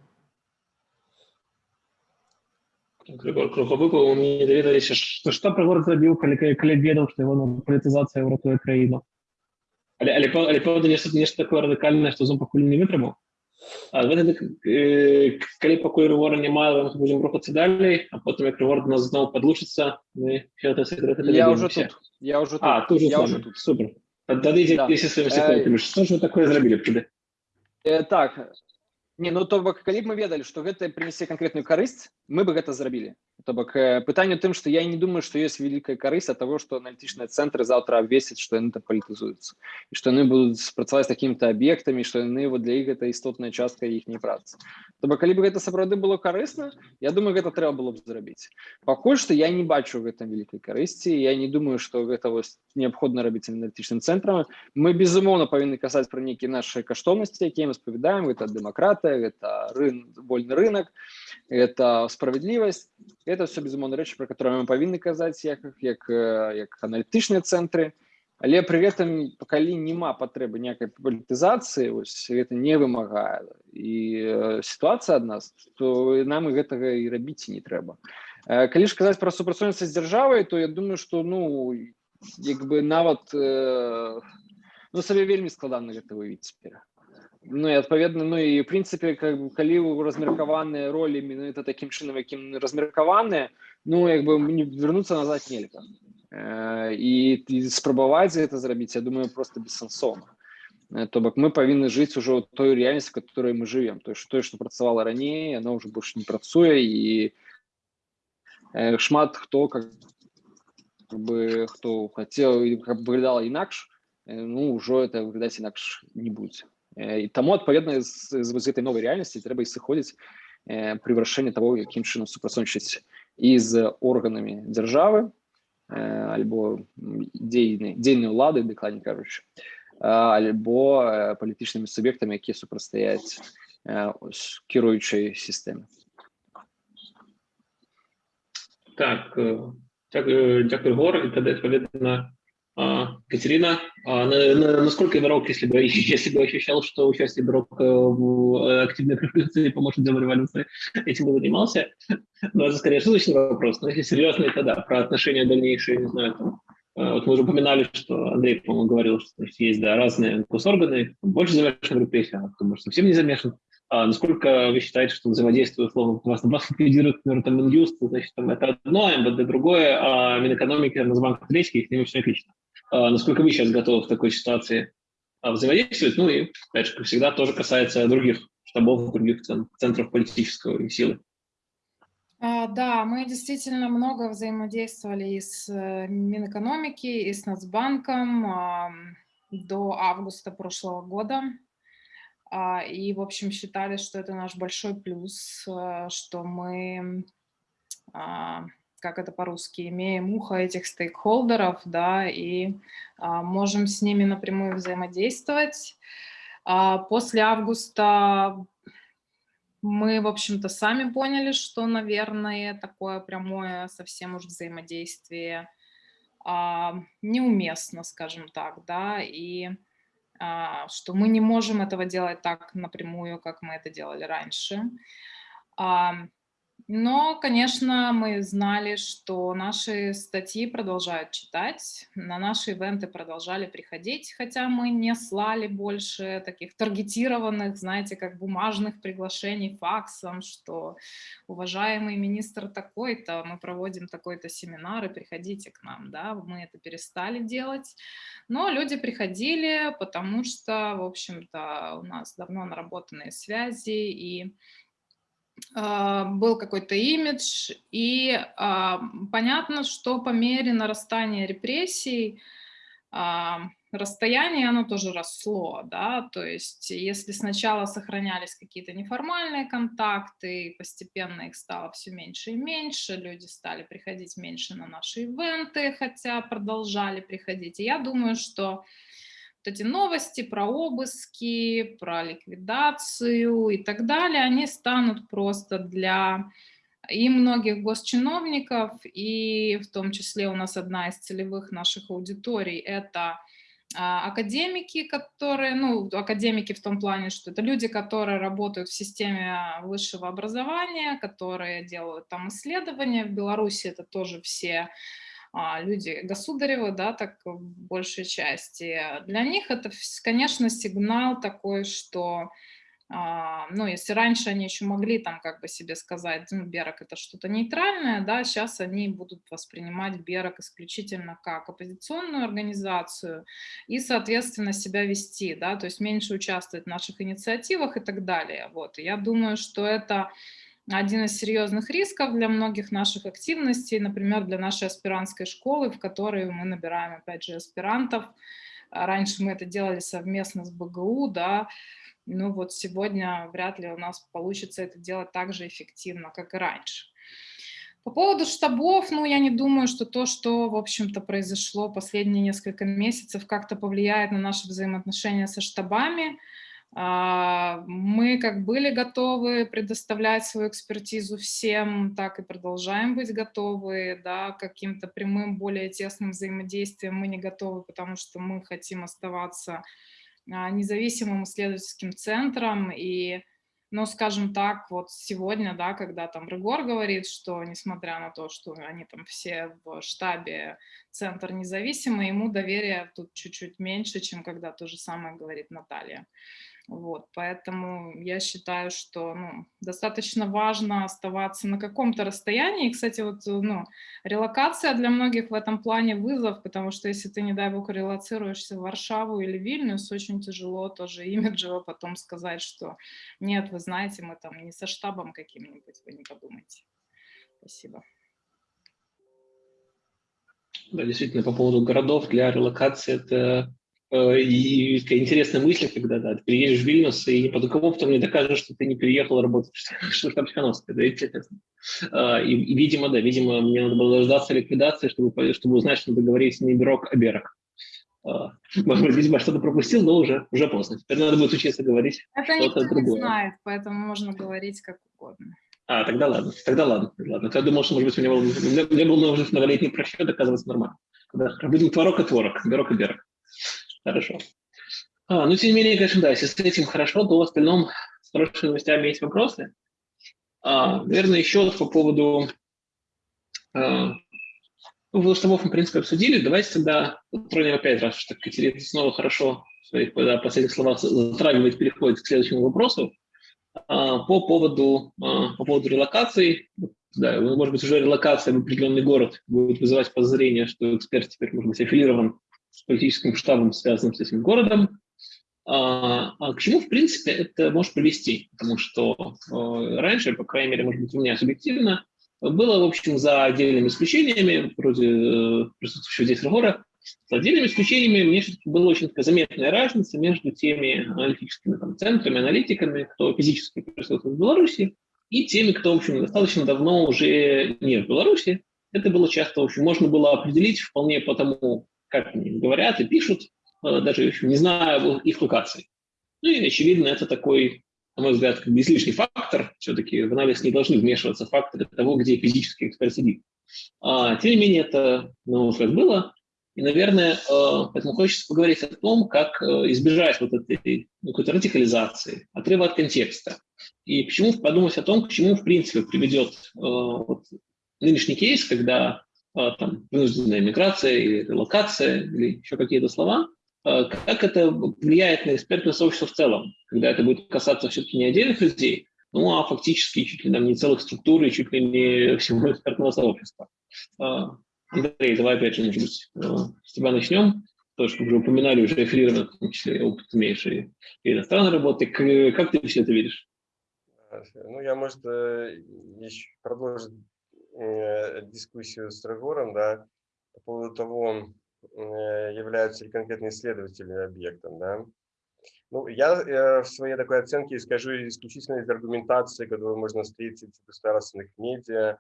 Григор Круговыпал, мне даведаліся, што, што Прыгор зрабіў, калі, калі ведаў, што его палітызацыя ўратуе краіну. Але, але, але правда, нешта, нешта такое радыкальнае, што зон пакуль не вытрымаў. А гэта, э, калі пакуль Рыгора няма, мы будзем рухацца далей, а потым як Рыгор нас зноў падлучыцца, мы гэта секрет. Я уже тут. Я уже тут. А, ты уже, я уже тут. Супер. Тады ідзі да. сваімі секретамі. Што ж вы такое зрабілі тады? Э, так не ну то бок калі б мы ведалі што гэта прынесе канкрэтную карысць мы бы гэта зрабілі то бок пытанне тым што я не думаю што ёсць вялікая карысць ад таго што аналітычныя цэнтры заўтра абвесяць што яны так палітызуюцца і што яны будуць спрацаваць такімі-то аб'ектамі што яны вот для іх гэта істотная частка іхняй працы то бок калі бы гэта сапраўды было карысна я думаю гэта трэба было б зрабіць пакуль што я не бачу гэтым вялікай карысці я не думаю што гэта вось неабходна рабіць аналітычным цэнтрам мы безумоўна павінны казаць пра нейкія нашыя каштоўнасці якія мы спавядаем это дэмакратыя это рын вольны рынок это справядлівасць это все безумоўна рэчы про которые мы павінны казаць як як як аналітычныя цэнтры але пры гэтым калі няма патрэбы некай палітызацыі ось это не вымагае і сітуацыя ад нас то нам і гэтага і рабіць не трэба калі ж казаць пра супрацоўніцтва з дзяржавай то я думаю что ну як бы нават э, ну сабе вельмі складана гэта вывіць цяпер Ну і адпаведна ну і в прынцыпе как бы, калі размеркаваныя ролі менавіта такім чынам якім размеркаваныя ну як бы не вернуцца назад нельга э, і, і спрабаваць гэта зрабіць я думаю просто бессэнсоўна э, то бок мы павінны жыць ужо той рэальнасці которой мы живвем то тое што працавала раней оно уже больш не працуе і э, шмат хто как бы хто хацеў каб выглядала інакш э, ну ўжо это выглядаць інакш не будзе і таму адпаведна з, з, з гэтай новай рэальнасці трэба і сыходзіць э, пры вырашэнні того якім чынам супрацоўнічаць і з органами держави або дзейнай дзейнай улады дакладней кажучы альбо палітычнымі суб'ектамі якія супрацьстаяць кіруючай сістэме так дякую, дякую Гор і тоді відповідно Катерина, а насколько игрок, если бы, если бы ощущал, что участие игрок в активной революции поможет демореволюции, этим бы занимался? Ну, это скорее шуточный вопрос, но если серьезно, то да, про отношения дальнейшие, не знаю, там, вот мы уже упоминали, что Андрей, по-моему, говорил, что есть да, разные госорганы, больше замешан в репрессиях, а кто, может, совсем не замешан. А насколько вы считаете, что взаимодействие, условно, вас, вас ликвидирует, например, там Минюст, значит, там это одно, МВД другое, а Минэкономики, Нацбанк третий, с ними все отлично. А насколько вы сейчас готовы в такой ситуации а, взаимодействовать? Ну и, опять же, как всегда, тоже касается других штабов, других центров политической силы. А, да, мы действительно много взаимодействовали и с э, Минэкономики, и с Нацбанком до августа прошлого года. И, в общем, считали, что это наш большой плюс, э, что мы как это по-русски, имеем ухо этих стейкхолдеров, да, и а, можем с ними напрямую взаимодействовать. А, после августа мы, в общем-то, сами поняли, что, наверное, такое прямое совсем уж взаимодействие а, неуместно, скажем так, да, и а, что мы не можем этого делать так напрямую, как мы это делали раньше. А, но, конечно, мы знали, что наши статьи продолжают читать, на наши ивенты продолжали приходить, хотя мы не слали больше таких таргетированных, знаете, как бумажных приглашений факсом, что уважаемый министр такой-то, мы проводим такой-то семинар, и приходите к нам, да, мы это перестали делать. Но люди приходили, потому что, в общем-то, у нас давно наработанные связи, и был какой-то имидж, и а, понятно, что по мере нарастания репрессий а, расстояние, оно тоже росло, да, то есть если сначала сохранялись какие-то неформальные контакты, постепенно их стало все меньше и меньше, люди стали приходить меньше на наши ивенты, хотя продолжали приходить, и я думаю, что эти новости про обыски, про ликвидацию и так далее, они станут просто для и многих госчиновников, и в том числе у нас одна из целевых наших аудиторий – это а, академики, которые, ну, академики в том плане, что это люди, которые работают в системе высшего образования, которые делают там исследования. В Беларуси это тоже все люди государевы, да, так в большей части, для них это, конечно, сигнал такой, что а, ну, если раньше они еще могли там как бы себе сказать, ну, Берок это что-то нейтральное, да, сейчас они будут воспринимать Берок исключительно как оппозиционную организацию и, соответственно, себя вести, да, то есть меньше участвовать в наших инициативах и так далее, вот. Я думаю, что это один из серьезных рисков для многих наших активностей, например, для нашей аспирантской школы, в которой мы набираем, опять же, аспирантов. А раньше мы это делали совместно с БГУ, да, ну вот сегодня вряд ли у нас получится это делать так же эффективно, как и раньше. По поводу штабов, ну, я не думаю, что то, что, в общем-то, произошло последние несколько месяцев, как-то повлияет на наши взаимоотношения со штабами. А, мы как были готовы предоставлять свою экспертизу всем, так и продолжаем быть готовы, да, каким-то прямым, более тесным взаимодействием мы не готовы, потому что мы хотим оставаться а, независимым исследовательским центром, и, ну, скажем так, вот сегодня, да, когда там Рыгор говорит, что несмотря на то, что они там все в штабе центр независимый, ему доверия тут чуть-чуть меньше, чем когда то же самое говорит Наталья. Вот, поэтому я считаю, что ну, достаточно важно оставаться на каком-то расстоянии. И, кстати, вот, ну, релокация для многих в этом плане вызов, потому что если ты, не дай бог, релоцируешься в Варшаву или Вильнюс, очень тяжело тоже имиджево потом сказать, что нет, вы знаете, мы там не со штабом каким-нибудь, вы не подумайте. Спасибо. Да, действительно, по поводу городов для релокации это э, и такая интересная мысль, когда да, ты приедешь в Вильнюс и под опытом не докажешь, что ты не переехал работать в штаб Тихановская, да, интересно. А, и, и, видимо, да, видимо, мне надо было дождаться ликвидации, чтобы, чтобы узнать, что договориться не бирок, а берок. А, может быть, видимо, что-то пропустил, но уже, уже поздно. Теперь надо будет учиться говорить Это никто другое. не знает, поэтому можно говорить как угодно. А, тогда ладно, тогда ладно. ладно. Я думал, что, может быть, у меня был, у меня был уже многолетний просчет, оказывается, нормально. Да, будем творог и творог, берок и берок. Хорошо. А, ну, тем не менее, конечно, да, если с этим хорошо, то в остальном с хорошими новостями есть вопросы. А, наверное, еще по поводу а, ну, штабов мы, в принципе, обсудили. Давайте тогда тронем опять раз, что Катерина снова хорошо в своих да, последних словах затрагивает, переходит к следующему вопросу. А, по поводу, а, по поводу релокации, да, может быть, уже релокация в определенный город будет вызывать подозрение, что эксперт теперь может быть аффилирован с политическим штабом, связанным с этим городом. А, а к чему, в принципе, это может привести? Потому что э, раньше, по крайней мере, может быть, у меня субъективно, было, в общем, за отдельными исключениями, вроде э, присутствующего здесь разговора, с отдельными исключениями мне была очень заметная разница между теми аналитическими там, центрами, аналитиками, кто физически присутствует в Беларуси, и теми, кто, в общем, достаточно давно уже не в Беларуси. Это было часто, в общем, можно было определить вполне по тому, как они говорят и пишут, э, даже, не зная их локаций. Ну и, очевидно, это такой на мой взгляд, как бы излишний фактор. Все-таки в анализ не должны вмешиваться факторы того, где физический эксперт сидит. А, тем не менее, это, на мой взгляд, было. И, наверное, э, поэтому хочется поговорить о том, как э, избежать вот этой ну, какой-то радикализации, отрыва от контекста. И почему подумать о том, к чему, в принципе, приведет вот, нынешний кейс, когда там вынужденная миграция или релокация или еще какие-то слова, Э, как это влияет на экспертное сообщество в целом, когда это будет касаться все-таки не отдельных людей, ну а фактически чуть ли там не целых структур и чуть ли не всего экспертного сообщества. Э, Андрей, давай опять же, э, с тебя начнем. Тоже, как уже упоминали, уже аффилированно, в том числе опыт имеешь и, и иностранной работы. Как ты все это видишь? Ну, я, может, еще продолжить дискуссию с Регором, да, по поводу того, Э, являются ли конкретные исследователи объектом. Да? Ну, я э, в своей такой оценке скажу исключительно из аргументации, которую можно встретить в государственных медиа,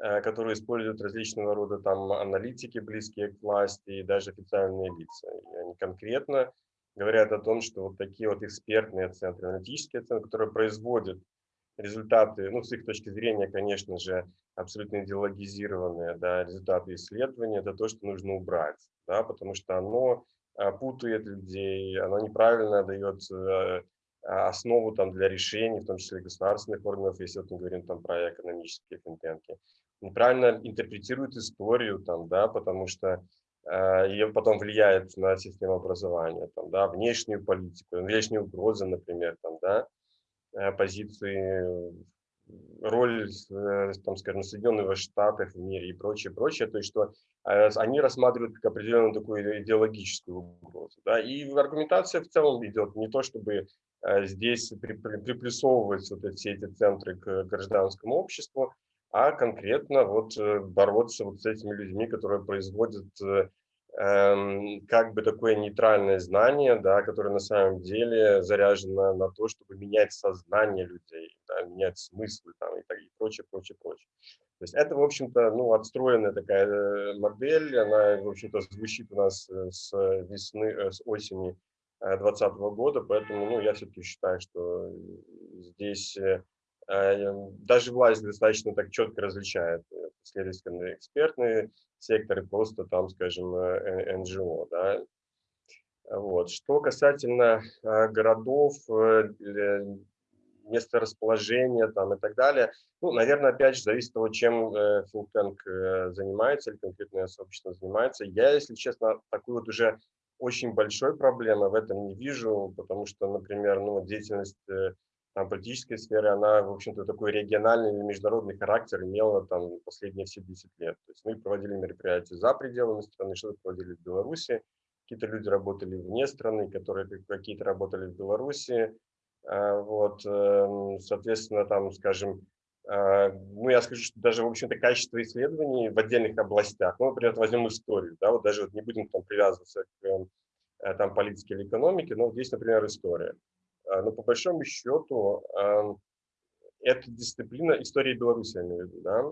э, которые используют различного рода там аналитики, близкие к власти, и даже официальные лица. И они конкретно говорят о том, что вот такие вот экспертные центры, аналитические центры, которые производят результаты, ну, с их точки зрения, конечно же, абсолютно идеологизированные да, результаты исследования, это то, что нужно убрать, да, потому что оно а, путает людей, оно неправильно дает э, основу там, для решений, в том числе государственных органов, если вот мы говорим там, про экономические финтенки. Неправильно интерпретирует историю, там, да, потому что э, ее потом влияет на систему образования, там, да, внешнюю политику, внешние угрозы, например, там, да, Э, позиции, роль, э, там, скажем, Соединенных Штатов в мире и прочее, прочее, то есть что э, они рассматривают как определенную такую идеологическую угрозу. Да? И аргументация в целом идет не то, чтобы здесь приплюсовывать вот все эти центры к гражданскому обществу, а конкретно вот бороться вот с этими людьми, которые производят как бы такое нейтральное знание, да, которое на самом деле заряжено на то, чтобы менять сознание людей, да, менять смыслы там, и, так, и прочее, прочее, прочее. То есть это, в общем-то, ну, отстроенная такая э, модель, она, в общем-то, звучит у нас э, с весны, э, с осени 2020 года, поэтому, ну, я все-таки считаю, что здесь даже власть достаточно так четко различает следовательно, экспертные секторы, просто там, скажем, НГО. Да. Вот. Что касательно городов, место расположения там, и так далее, ну, наверное, опять же, зависит от того, чем э, занимается или конкретное сообщество занимается. Я, если честно, такой вот уже очень большой проблемы в этом не вижу, потому что, например, ну, деятельность э, там, политической сферы, она, в общем-то, такой региональный или международный характер имела там последние все 10 лет. То есть мы проводили мероприятия за пределами страны, что-то проводили в Беларуси, какие-то люди работали вне страны, которые какие-то работали в Беларуси. А, вот, эм, соответственно, там, скажем, а, ну, я скажу, что даже, в общем-то, качество исследований в отдельных областях, ну, например, возьмем историю, да, вот даже вот не будем там привязываться к э, там политики или экономики, но здесь, например, история. А, но по большому счету эта дисциплина, история Беларуси, я имею в виду, да,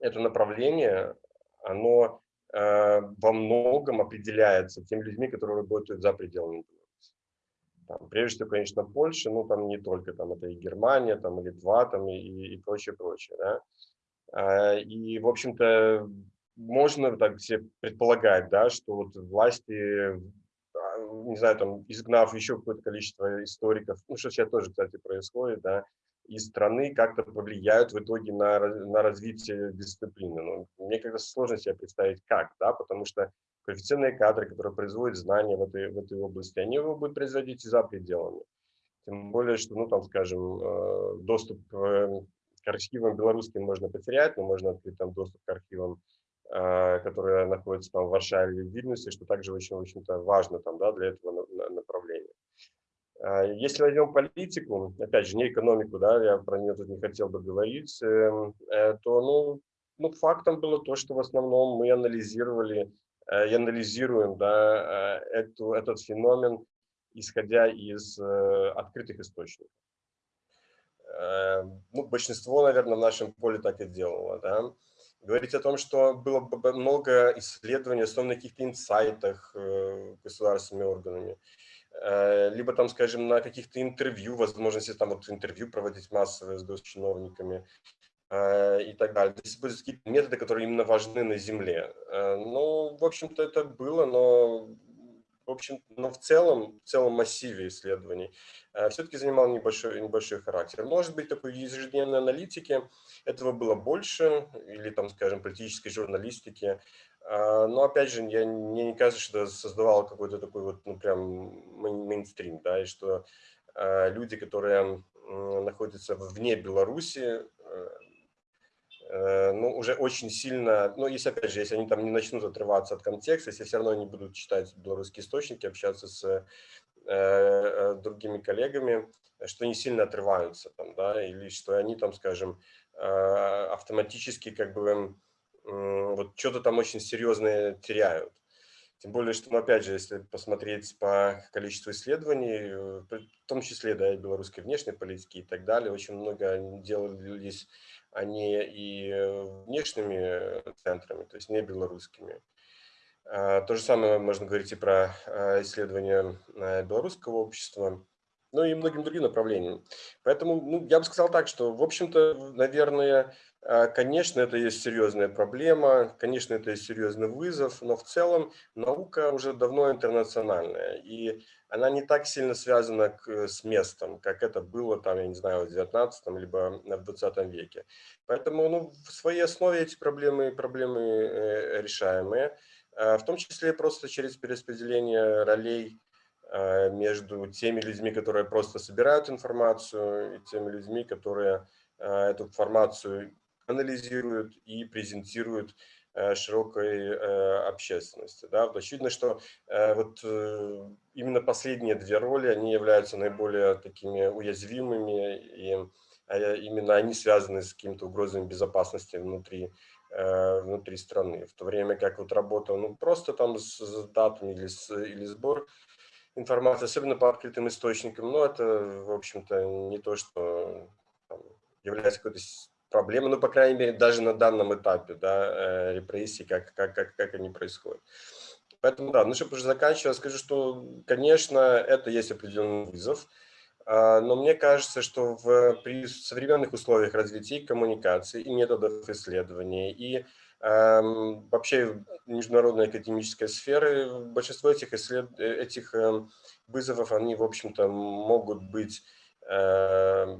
это направление, оно во многом определяется теми людьми, которые работают за пределами Беларуси. Там, прежде всего, конечно, Польша, ну там не только, там это и Германия, там и Литва, там и, и прочее, прочее, да. А, и, в общем-то, можно так себе предполагать, да, что вот власти, а, не знаю, там, изгнав еще какое-то количество историков, ну, что сейчас тоже, кстати, происходит, да, из страны как-то повлияют в итоге на, на развитие дисциплины. Ну, мне как-то сложно себе представить, как, да, потому что квалифицированные кадры, которые производят знания в этой, в этой области, они его будут производить и за пределами. Тем более, что, ну, там, скажем, э, доступ э, к архивам белорусским можно потерять, но можно открыть там доступ к архивам, а, которые находятся там в Варшаве или в Вильнюсе, что также очень, в общем-то, важно там, да, для этого направления. А, если возьмем политику, опять же, не экономику, да, я про нее тут не хотел бы говорить, эм, э, то, ну, ну, фактом было то, что в основном мы анализировали э, и анализируем да, э, эту, этот феномен, исходя из открытых источников. Э, ну, большинство, наверное, в нашем поле так и делало, да. Говорить о том, что было много исследований, основано на каких-то инсайтах э, государственными органами, э, либо там, скажем, на каких-то интервью, возможности там вот интервью проводить массовые с госчиновниками и так далее. То есть какие-то методы, которые именно важны на Земле. Ну, в общем-то, это было, но в общем, но в целом, в целом массиве исследований э, все-таки занимал небольшой, небольшой характер. Может быть, такой ежедневной аналитики этого было больше, или, там, скажем, политической журналистики. А, но, опять же, я, мне не кажется, что это создавало какой-то такой вот, ну, прям мейнстрим, да, и что э, люди, которые находятся вне Беларуси, э, Э, ну, уже очень сильно, ну, если, опять же, если они там не начнут отрываться от контекста, если все равно они будут читать белорусские источники, общаться с э, э, другими коллегами, что они сильно отрываются там, да, или что они там, скажем, э, автоматически как бы э, вот что-то там очень серьезное теряют. Тем более, что, ну, опять же, если посмотреть по количеству исследований, э, в том числе, да, и белорусской внешней политики и так далее, очень много делались они и внешними центрами, то есть не белорусскими. А, то же самое можно говорить и про а, исследования а, белорусского общества, ну и многим другим направлениям. Поэтому ну, я бы сказал так, что, в общем-то, наверное, конечно, это есть серьезная проблема, конечно, это есть серьезный вызов, но в целом наука уже давно интернациональная. И она не так сильно связана к, с местом, как это было там, я не знаю, в 19 либо в 20 веке. Поэтому ну, в своей основе эти проблемы, проблемы э, решаемые, э, в том числе просто через перераспределение ролей э, между теми людьми, которые просто собирают информацию, и теми людьми, которые э, эту информацию анализируют и презентируют Э, широкой э, общественности. Да? Очевидно, что э, вот именно последние две роли, они являются наиболее такими уязвимыми, и именно они связаны с какими-то угрозами безопасности внутри, внутри страны. В то время как вот работа ну, просто там с датами или, с, или сбор информации, особенно по открытым источникам, но это, в общем-то, не то, что там, является какой-то проблемы, ну, по крайней мере, даже на данном этапе, да, э, репрессий, как, как, как, как они происходят. Поэтому, да, ну, чтобы уже заканчивать, скажу, что, конечно, это есть определенный вызов, а, но мне кажется, что в, при современных условиях развития коммуникации, и методов исследования, и эм, вообще международной академической сферы, большинство этих, исслед... Этих э, вызовов, они, в общем-то, могут быть э,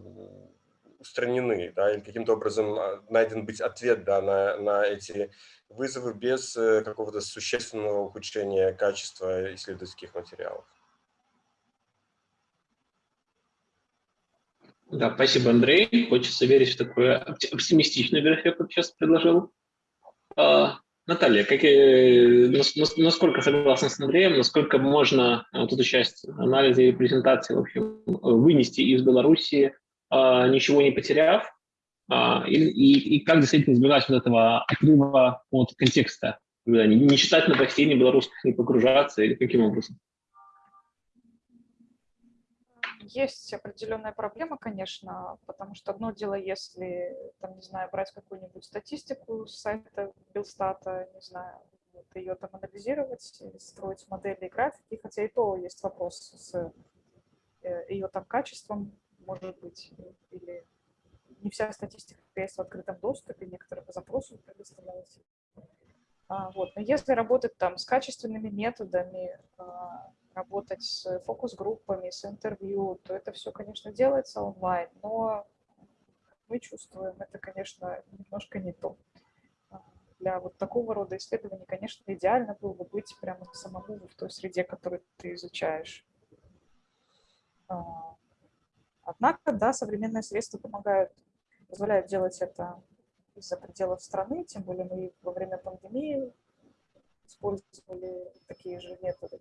устранены, да, или каким-то образом а, найден быть ответ да, на, на эти вызовы без э, какого-то существенного ухудшения качества исследовательских материалов. Да, спасибо, Андрей. Хочется верить в такое оптимистичное график, как сейчас предложил. А, Наталья, как, насколько согласна с Андреем, насколько можно вот эту часть анализа и презентации в общем, вынести из Беларуси а, ничего не потеряв, а, и, и, и как действительно избежать вот этого отрыва от контекста Не, не читать новостей, ни белорусских, не погружаться, или каким образом? Есть определенная проблема, конечно, потому что одно дело, если, там, не знаю, брать какую-нибудь статистику с сайта Белстата, не знаю, вот, ее там анализировать, строить модели и графики, хотя и то есть вопрос с э, ее там качеством, может быть, или не вся статистика есть в открытом доступе, некоторые по запросу предоставляются. А, вот. Но если работать там с качественными методами, а, работать с фокус-группами, с интервью, то это все, конечно, делается онлайн, но мы чувствуем, это, конечно, немножко не то. А, для вот такого рода исследований, конечно, идеально было бы быть прямо самому в той среде, которую ты изучаешь. Однако, да, современные средства помогают, позволяют делать это из-за пределов страны, тем более мы во время пандемии использовали такие же методы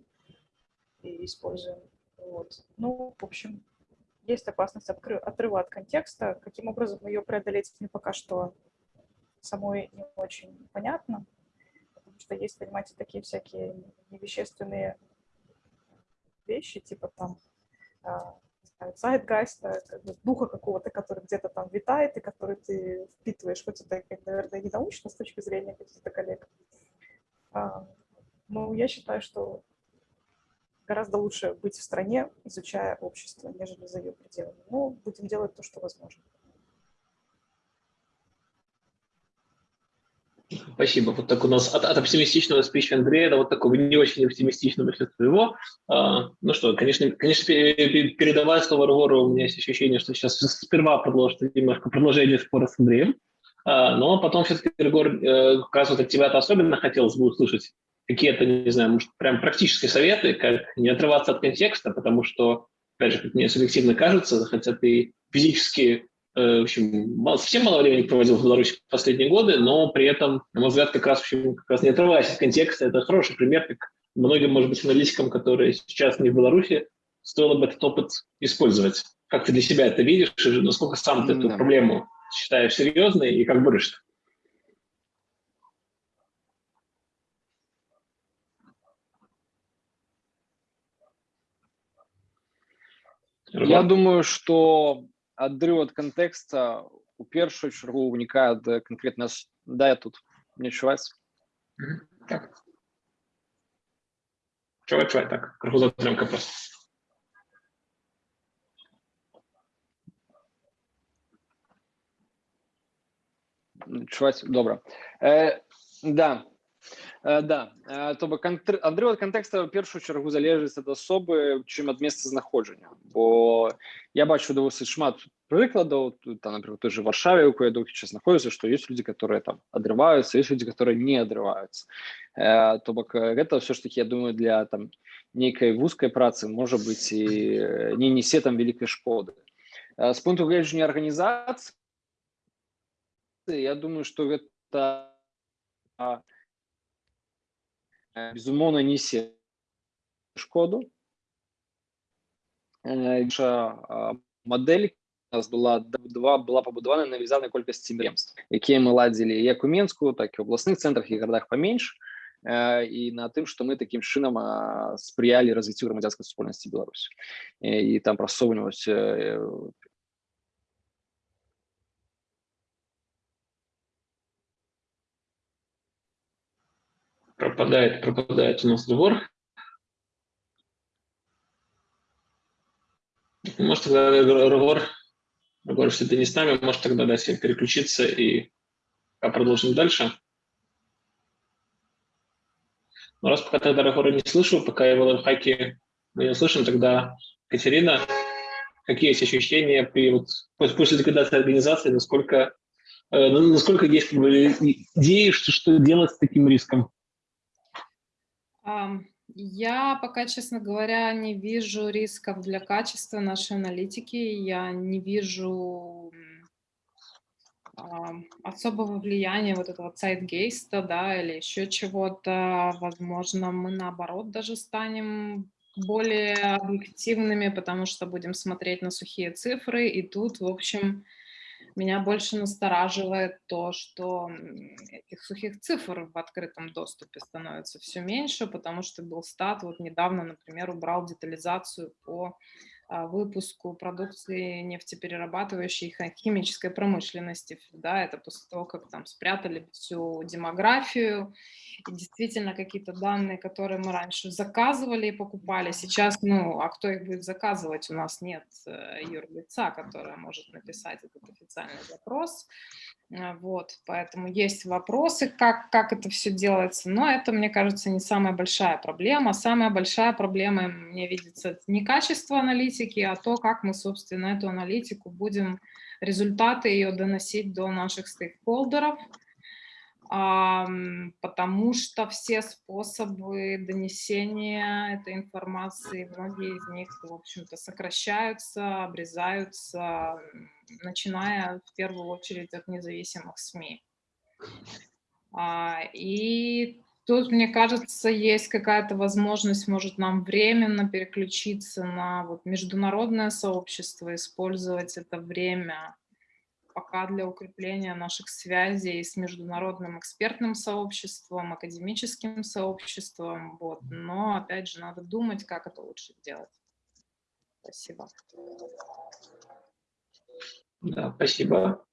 и используем. Вот. Ну, в общем, есть опасность отрыва от контекста. Каким образом ее преодолеть, мне пока что самой не очень понятно, потому что есть, понимаете, такие всякие невещественные вещи, типа там а, Zeitgeist а, как духа какого-то, который где-то там витает и который ты впитываешь, хоть это, наверное, не с точки зрения каких-то коллег. А, но я считаю, что гораздо лучше быть в стране, изучая общество, нежели за ее пределами. Но будем делать то, что возможно. Спасибо. Вот так у нас от, от оптимистичного спича Андрея до вот такого не очень оптимистичного сейчас твоего. А, ну что, конечно, конечно, передавая слово Рогору, у меня есть ощущение, что сейчас сперва продолжит немножко продолжение спора с Андреем, а, но потом все-таки, Рогор, э, как раз вот от тебя-то особенно хотелось бы услышать какие-то, не знаю, может, прям практические советы, как не отрываться от контекста, потому что, опять же, как мне субъективно кажется, хотя ты физически в общем, совсем мало времени проводил в Беларуси в последние годы, но при этом, на мой взгляд, как раз, в общем, как раз не отрываясь от контекста, это хороший пример, как многим, может быть, аналитикам, которые сейчас не в Беларуси, стоило бы этот опыт использовать. Как ты для себя это видишь, и насколько сам ты эту да. проблему считаешь серьезной и как борешься? Я думаю, что адрыў ад кантэкста у першую чаргу ўнікае ад канкрэтна да я тут не чуваць так. Чувай, чувай, так крыху затрымка просто чуваць добра э, да Э, да. Э, то бок адрыў ад кантэкста першую чаргу залежыць ад асобы чым ад месца знаходжання. Бо я бачу давосыць шмат прыкладаў. Там например той же варшаве у кое доўгі час знаходзіцца што ёсць людзі которые там адрываюцца ёсць людзі которые не адрываюцца. Э, то бок гэта ўсё ж таки я думаю для там нейкай вузкай працы можа быць і не несе там вялікай шкоды. З пункту гледжання арганізацыі я думаю что гэта Э, безумоўна несе шкоду наша мадэль нас была два была пабудавана на вязанай колькасці меремств якія мы ладзілі як у менску так і ў абласных цэнтрах і гарадах паменш і на тым што мы такім чынам спрыялі развіццю грамадзянскай супольнасці Беларусь і там прасоўваць Пропадает, пропадает у нас разговор. Может, тогда разговор, разговор, если ты не с нами, может тогда дать себе переключиться и продолжим дальше. Но раз пока тогда разговора не слышу, пока его лайфхаки мы не слышим, тогда Катерина, какие есть ощущения при, вот, после ликвидации организации, насколько, э, насколько есть идеи, что, что делать с таким риском? Я пока, честно говоря, не вижу рисков для качества нашей аналитики. Я не вижу особого влияния вот этого сайтгейста, да, или еще чего-то. Возможно, мы наоборот даже станем более объективными, потому что будем смотреть на сухие цифры. И тут, в общем, Меня больше настораживает то, что этих сухих цифр в открытом доступе становится все меньше, потому что был стат вот недавно, например, убрал детализацию по а, выпуску продукции нефтеперерабатывающей химической промышленности. Да, это после того, как там спрятали всю демографию, и действительно какие-то данные, которые мы раньше заказывали и покупали, сейчас, ну, а кто их будет заказывать? У нас нет э, юрлица, которое может написать этот официальный запрос. А, вот, поэтому есть вопросы, как, как это все делается, но это, мне кажется, не самая большая проблема. Самая большая проблема, мне видится, не качество аналитики, а то, как мы, собственно, эту аналитику будем, результаты ее доносить до наших стейкхолдеров, потому что все способы донесения этой информации, многие из них, в общем-то, сокращаются, обрезаются, начиная в первую очередь от независимых СМИ. А, и тут, мне кажется, есть какая-то возможность, может, нам временно переключиться на вот международное сообщество, использовать это время пока для укрепления наших связей с международным экспертным сообществом, академическим сообществом. Вот. Но, опять же, надо думать, как это лучше сделать. Спасибо. Да, спасибо.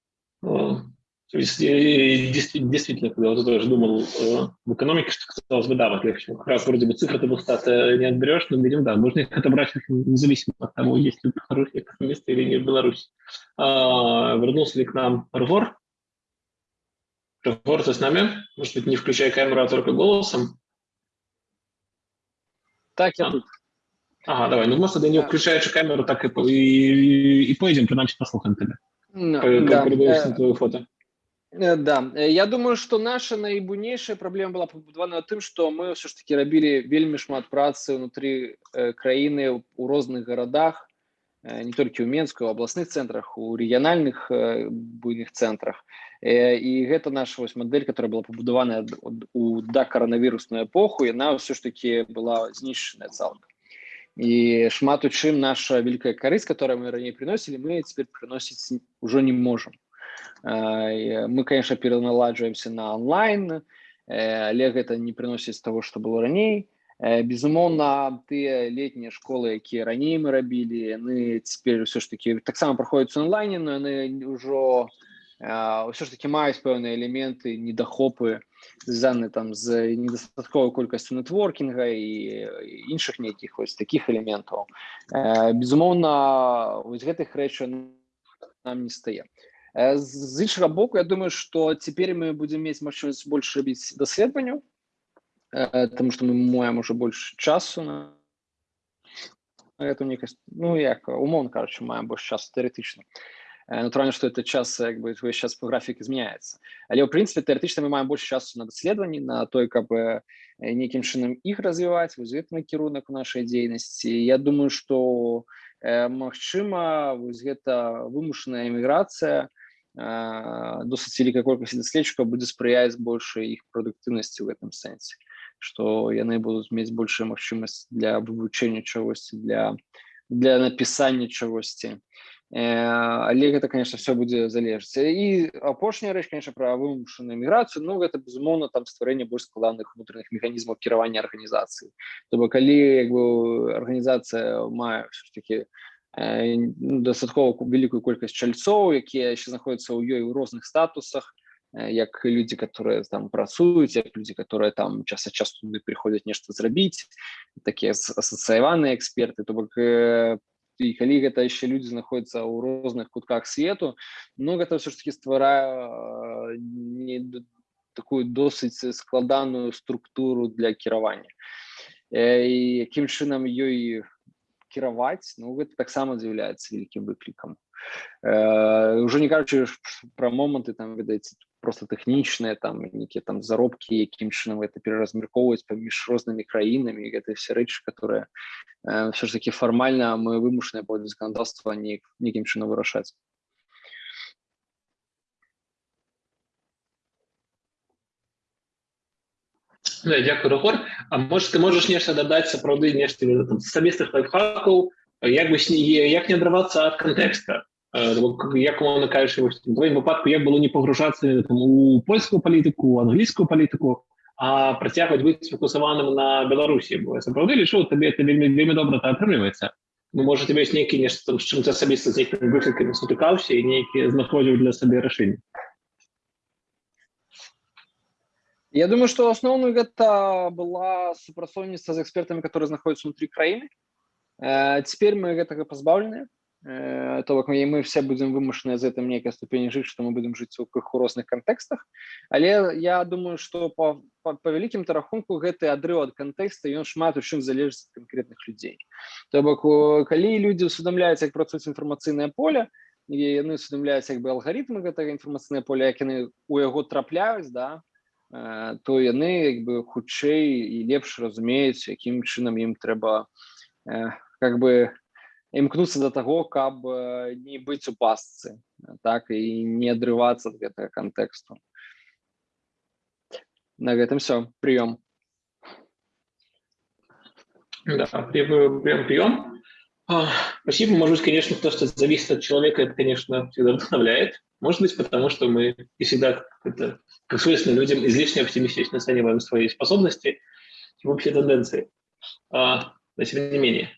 То есть действительно, когда вот тоже думал э, в экономике, что казалось бы, да, вот легче. Как раз вроде бы цифры ты стат не отберешь, но видим, да, можно их отобрать независимо от того, есть ли хорошие экономисты или не в Беларуси. А, вернулся ли к нам Рвор? Рвор, ты с нами? Может быть, не включая камеру, а только голосом? Так, я а. тут. Ага, давай. Ну, может, не включаючи камеру, так и, и, и поїдемо, принаймні послухаємо тебе. No, да. Передаєш на твоє фото. Э, да э, я думаю что наша найбуйнейшая праблема была пабудавана тым что мы все ж таки рабілі вельмі шмат працы унутры э, краіны у розных гарадах не толькі ў менску абласных цэнтрах у рэгіянальных буйных цэнтрах і гэта наша вось мадэль которая была пабудаваная у да каранавірусную эпоху яна ўсё ж таки была знішчаная цалкам і шмат у чым наша вялікая карысць которая мы раней приносілі мы цяпер прыносіць ужо не можем мы конечно пераналаджваемся на онлайн але гэта не прыносіць того что было раней безумоўна тыя летнія школы якія раней мы рабілі яны цяпер все ж таки таксама праходзяць онлайне но яны ўжо ўсё ж таки маюць пэўныя элементы недахопы звязаны там з недастатковай колькасцю нетворкінга і іншых нейкіх вось таких элементаў безумоўна вось гэтых рэчаў нам не стае з іншага боку я думаю что цяпер мы будем мець магчымасць больш рабіць даследаванню потому что мы маем уже больше часу на эту некасць ну як умоўно короче маем больш часу тэоретычна натуральна что это час як бы сейчас по графік змяняецца але ў прынцыпе тэоретычна мы маем больш часу на даследаванні на той каб нейкім чынам іх развіваць вось гэты накірунак у нашай дзейнасці я думаю что магчыма вось гэта вымушаная эміграцыя досыць вялікая колькасць даследчыкаў будзе спрыяць большай іх прадуктыўнасці ў гэтым сэнсе што яны будуць мець большая магчымасць для вывучэння чагосьці для для напісання чагосьці але гэта конечно все будзе залежаць і апошняя рэч конечно пра вымушаную міграцыю ну гэта безумоўна там стварэнне больш складаных унутраных механізмаў кіравання арганізацыі то бок калі як бы арганізацыя мае таки Ну, дастаткова вялікую колькасць чальцоў якія яшчэ знаходзяцца ў ёй у розных статусах як людзі которые там працуюць як людзі которые там час ад часу туды приходзяць нешта зрабіць такія асацыяваныя эксперты то бок і калі гэта яшчэ людзі знаходзяцца ў розных кутках свету ну гэта все ж таки стварае не такую досыць складаную структуру для кіравання. Якім чынам ёй кіраваць ну гэта таксама з'яўляецца вялікім выклікам э, уже не кажучы пра моманты там ведаеце просто тэхнічныя там нейкія там заробкі якім чынам это пераразмяркоўваць паміж рознымі краінамі гэта все рэчы которые э, все ж таки фармальна мы вымушаныя по заканадаўства не нейкім чынам вырашаць Да, дякую, Рогор. А може, ти можеш нешта додати сапраўды нешта там, асабістых лайфхакаў, як бы як не адрывацца ад кантэкста як воно кажеш, в твоєму випадку, як було не погружатися там, у польську політику, англійську політику, а працягваць быць сфокусаваным на Беларусі бо сапраўды лічу табе это вельмі вельмі добра та атрымліваецца ну можа тебе ёсць нейкі нешта там з чым ты асабіста з нейкімі выклікамі сутыкаўся і нейкі знаходзіў для сабе рашэнне Я думаю, что основным это была супрацоўніцтва з экспертамі, которые знаходзяцца внутри краіны. Э, теперь мы гэтага пазбаўленыя. Э, то бок мы, мы все будем вымушаныя з гэтым нейкай ступені жыць, што мы будем жыць у крыху розных кантэкстах. Але я думаю, што па, па, па вялікім рахунку гэты адрыў ад кантэкста ён шмат у чым залежыць ад канкрэтных людзей. То бок калі людзі усведамляюць, як працуюць інфармацыйнае поле, і яны усведамляюць як бы алгарытмы гэтага інфармацыйнае поля, як яны у яго трапляюць, да, Э, то яны як бы хутчэй і лепш разумеюць якім чынам ім трэба э, как бы імкнуцца да таго каб э, не быць у пасцы так і не адрывацца ад гэтага кантэксту на гэтым все приём да, прием, прием. А, спасибо. Может быть, конечно, то, что зависит от человека, это, конечно, всегда вдохновляет. Может быть, потому что мы и всегда, это, как свойственно людям, излишне оптимистично оцениваем свои способности и общие тенденции. А, но тем не менее.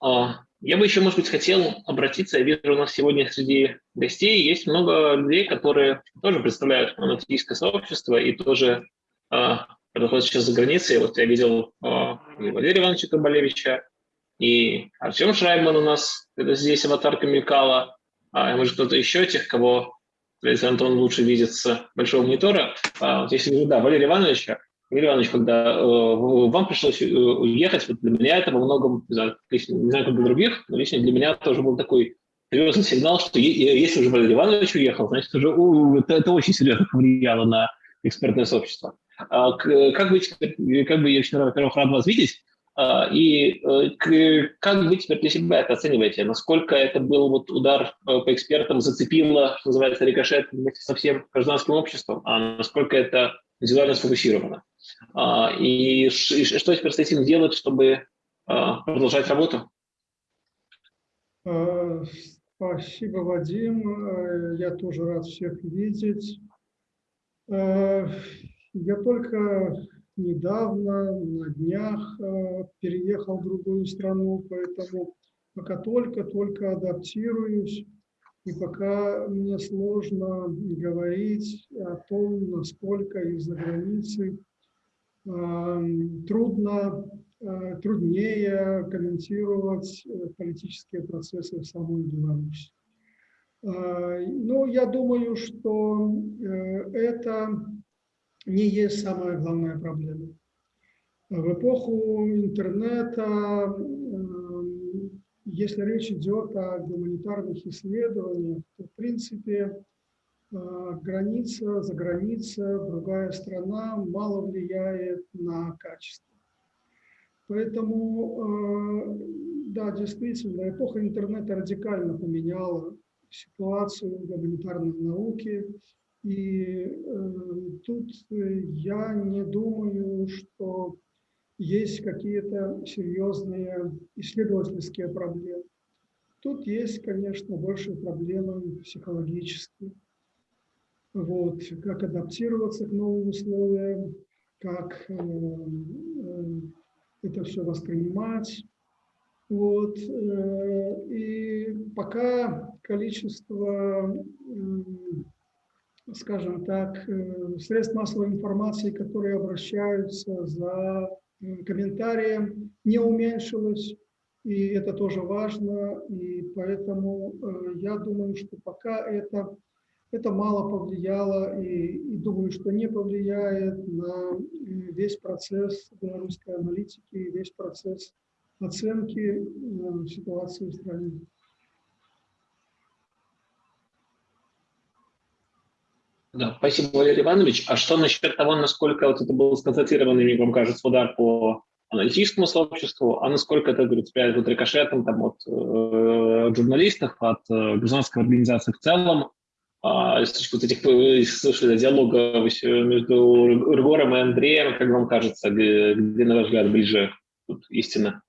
А, я бы еще, может быть, хотел обратиться, я вижу, у нас сегодня среди гостей есть много людей, которые тоже представляют монотеистское сообщество и тоже а, находятся сейчас за границей. Вот я видел а, и Валерия Ивановича Кабалевича, и Артем Шрайбман у нас, это здесь аватарка мелькала, а может кто-то еще тех, кого если Антон лучше видит с большого монитора. А, вот если да, Валерий Ивановича, Валерий Иванович, когда э, вам пришлось э, уехать, вот для меня это во многом, не знаю, как для других, но лично для меня тоже был такой серьезный сигнал, что если уже Валерий Иванович уехал, значит, уже у, это, это очень серьезно повлияло на экспертное сообщество. А, как вы, как бы я во-первых, рад вас видеть, и э, как вы теперь для себя это оцениваете? Насколько это был вот удар э, по экспертам, зацепило, что называется, рикошет вместе со всем гражданским обществом, а насколько это индивидуально сфокусировано? А, и что теперь с этим делать, чтобы а, продолжать работу? Спасибо, Вадим. Э, я тоже рад всех видеть. Я только недавно, на днях э, переехал в другую страну, поэтому пока только-только адаптируюсь, и пока мне сложно говорить о том, насколько из-за границы э, трудно, э, труднее комментировать политические процессы в самой Беларуси. Но я думаю, что это не есть самая главная проблема. В эпоху интернета, эм, если речь идет о гуманитарных исследованиях, то, в принципе, э, граница, за граница, другая страна мало влияет на качество. Поэтому, э, да, действительно, эпоха интернета радикально поменяла ситуацию в гуманитарной науке, и э, тут э, я не думаю, что есть какие-то серьезные исследовательские проблемы. Тут есть, конечно, больше проблемы психологические. Вот, как адаптироваться к новым условиям, как э, э, это все воспринимать. Вот, э, и пока количество э, скажем так, э, средств массовой информации, которые обращаются за э, комментарием, не уменьшилось, и это тоже важно, и поэтому э, я думаю, что пока это, это мало повлияло, и, и думаю, что не повлияет на весь процесс белорусской аналитики, весь процесс оценки ситуации в стране. Да, спасибо, Валерий Иванович. А что насчет того, насколько вот это был сконцентрированный, вам кажется, удар по аналитическому сообществу, а насколько это, говорит, вот рикошетом там, от э, журналистов, от э, гражданской организации в целом, а, с вот этих слышали, диалога между Ргором и Андреем, как вам кажется, где, где на ваш взгляд, ближе тут истина?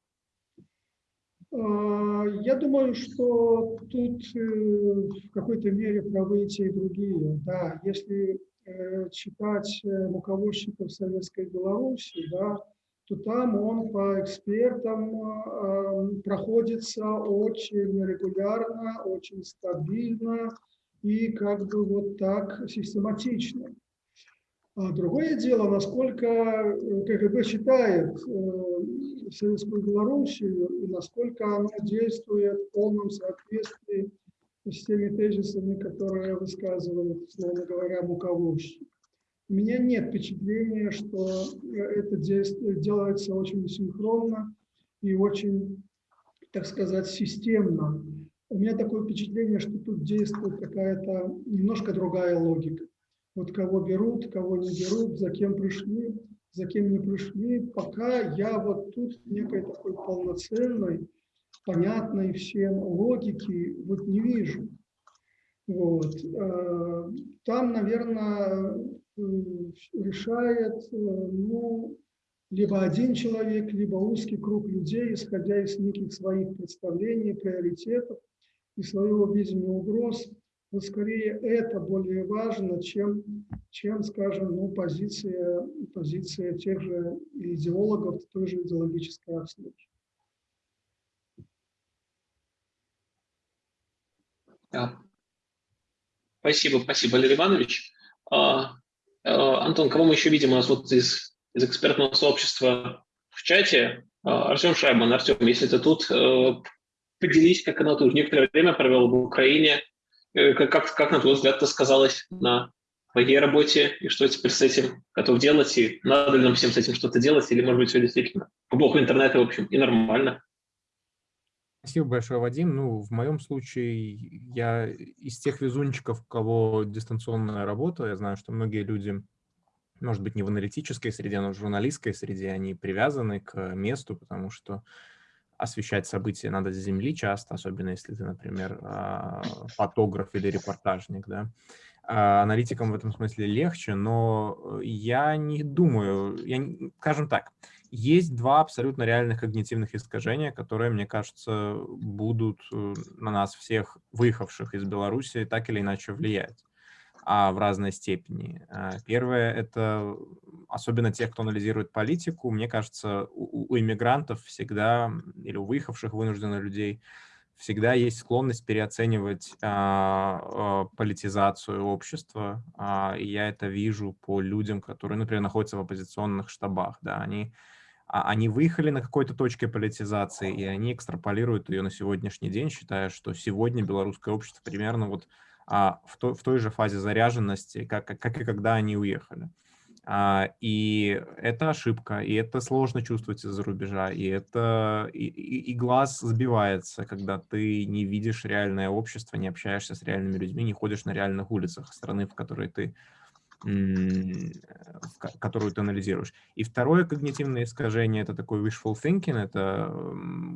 А, Я думаю, что тут э, в какой-то мере правы те, и другие. Да, если э, читать э, руководщиков Советской Беларуси, да, то там он по экспертам э, проходится очень регулярно, очень стабильно и как бы вот так систематично. А другое дело, насколько э, КГБ считает э, Советскую Белоруссию и насколько она действует в полном соответствии с теми тезисами, которые высказывают, словно говоря, руководство. У меня нет впечатления, что это действие делается очень синхронно и очень, так сказать, системно. У меня такое впечатление, что тут действует какая-то немножко другая логика. Вот кого берут, кого не берут, за кем пришли, за кем не пришли. Пока я вот тут некой такой полноценной, понятной всем логики вот не вижу. Вот. Э, Там, наверное, э, решает э, ну, либо один человек, либо узкий круг людей, исходя из неких своих представлений, приоритетов и своего видения угроз. Вот скорее это более важно, чем, чем скажем, ну, позиция, позиция тех же идеологов той же идеологической обслуги. Да. Спасибо, спасибо, Валерий Иванович. А, а, Антон, кого мы еще видим у нас вот из, из экспертного сообщества в чате? А, Артем Шайбан. Артем, если ты тут, э, поделись, как оно тут некоторое время провел в Украине, как, как, как на твой взгляд, это сказалось на твоей работе, и что теперь с этим готов делать, и надо ли нам всем с этим что-то делать, или, может быть, все действительно эпоху интернета, в общем, и нормально. Спасибо большое, Вадим. Ну, в моем случае я из тех везунчиков, у кого дистанционная работа, я знаю, что многие люди, может быть, не в аналитической среде, но в журналистской среде, они привязаны к месту, потому что освещать события надо с земли часто, особенно если ты, например, а, фотограф или репортажник, да. А, аналитикам в этом смысле легче, но я не думаю, я, скажем так, есть два абсолютно реальных когнитивных искажения, которые, мне кажется, будут э, на нас всех, выехавших из Беларуси, так или иначе влиять а в разной степени. А, первое – это особенно тех, кто анализирует политику. Мне кажется, у, у иммигрантов всегда, или у выехавших вынужденных людей, всегда есть склонность переоценивать а, а, политизацию общества. А, и я это вижу по людям, которые, например, находятся в оппозиционных штабах. Да, они, а, они выехали на какой-то точке политизации, и они экстраполируют ее на сегодняшний день, считая, что сегодня белорусское общество примерно вот а, в, то, в той же фазе заряженности, как, как и когда они уехали. А, и это ошибка, и это сложно чувствовать из-за рубежа, и это и, и, и глаз сбивается, когда ты не видишь реальное общество, не общаешься с реальными людьми, не ходишь на реальных улицах страны, в которой ты которую ты анализируешь. И второе когнитивное искажение – это такой wishful thinking, это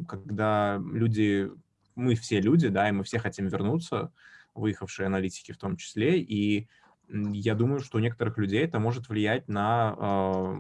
когда люди, мы все люди, да, и мы все хотим вернуться, выехавшие аналитики в том числе, и я думаю, что у некоторых людей это может влиять на,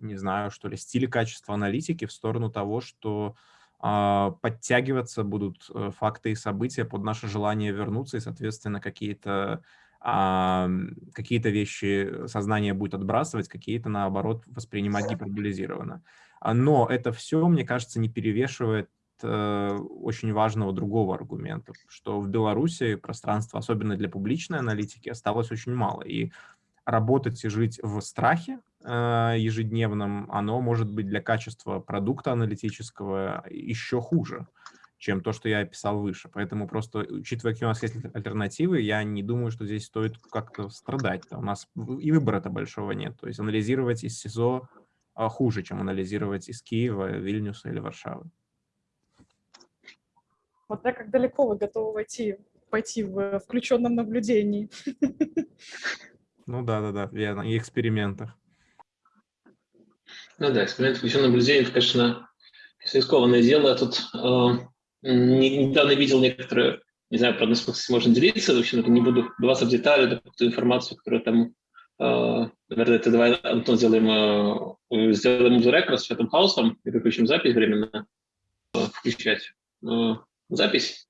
не знаю, что ли, стиль и качество аналитики в сторону того, что а, подтягиваться будут э, факты и события под наше желание вернуться, и, соответственно, какие-то какие-то вещи сознание будет отбрасывать, какие-то, наоборот, воспринимать гиперболизированно. Но это все, мне кажется, не перевешивает очень важного другого аргумента, что в Беларуси пространства, особенно для публичной аналитики, осталось очень мало. И работать и жить в страхе э, ежедневном, оно может быть для качества продукта аналитического еще хуже, чем то, что я описал выше. Поэтому просто, учитывая, какие у нас есть альтернативы, я не думаю, что здесь стоит как-то страдать. У нас и выбора-то большого нет. То есть анализировать из СИЗО а, хуже, чем анализировать из Киева, Вильнюса или Варшавы. Смотря как далеко вы готовы войти, пойти в включенном наблюдении. Ну да, да, да, верно, и экспериментах. Ну да, эксперимент включенного наблюдения, это, конечно, рискованное дело. Я тут э, недавно видел некоторые, не знаю, правда, смысл можно делиться, в общем, не буду вдаваться в детали, ту информацию, которую там, э, наверное, это давай, Антон, сделаем, э, сделаем рекорд с Фетом Хаусом и выключим запись временно. включать э, запись.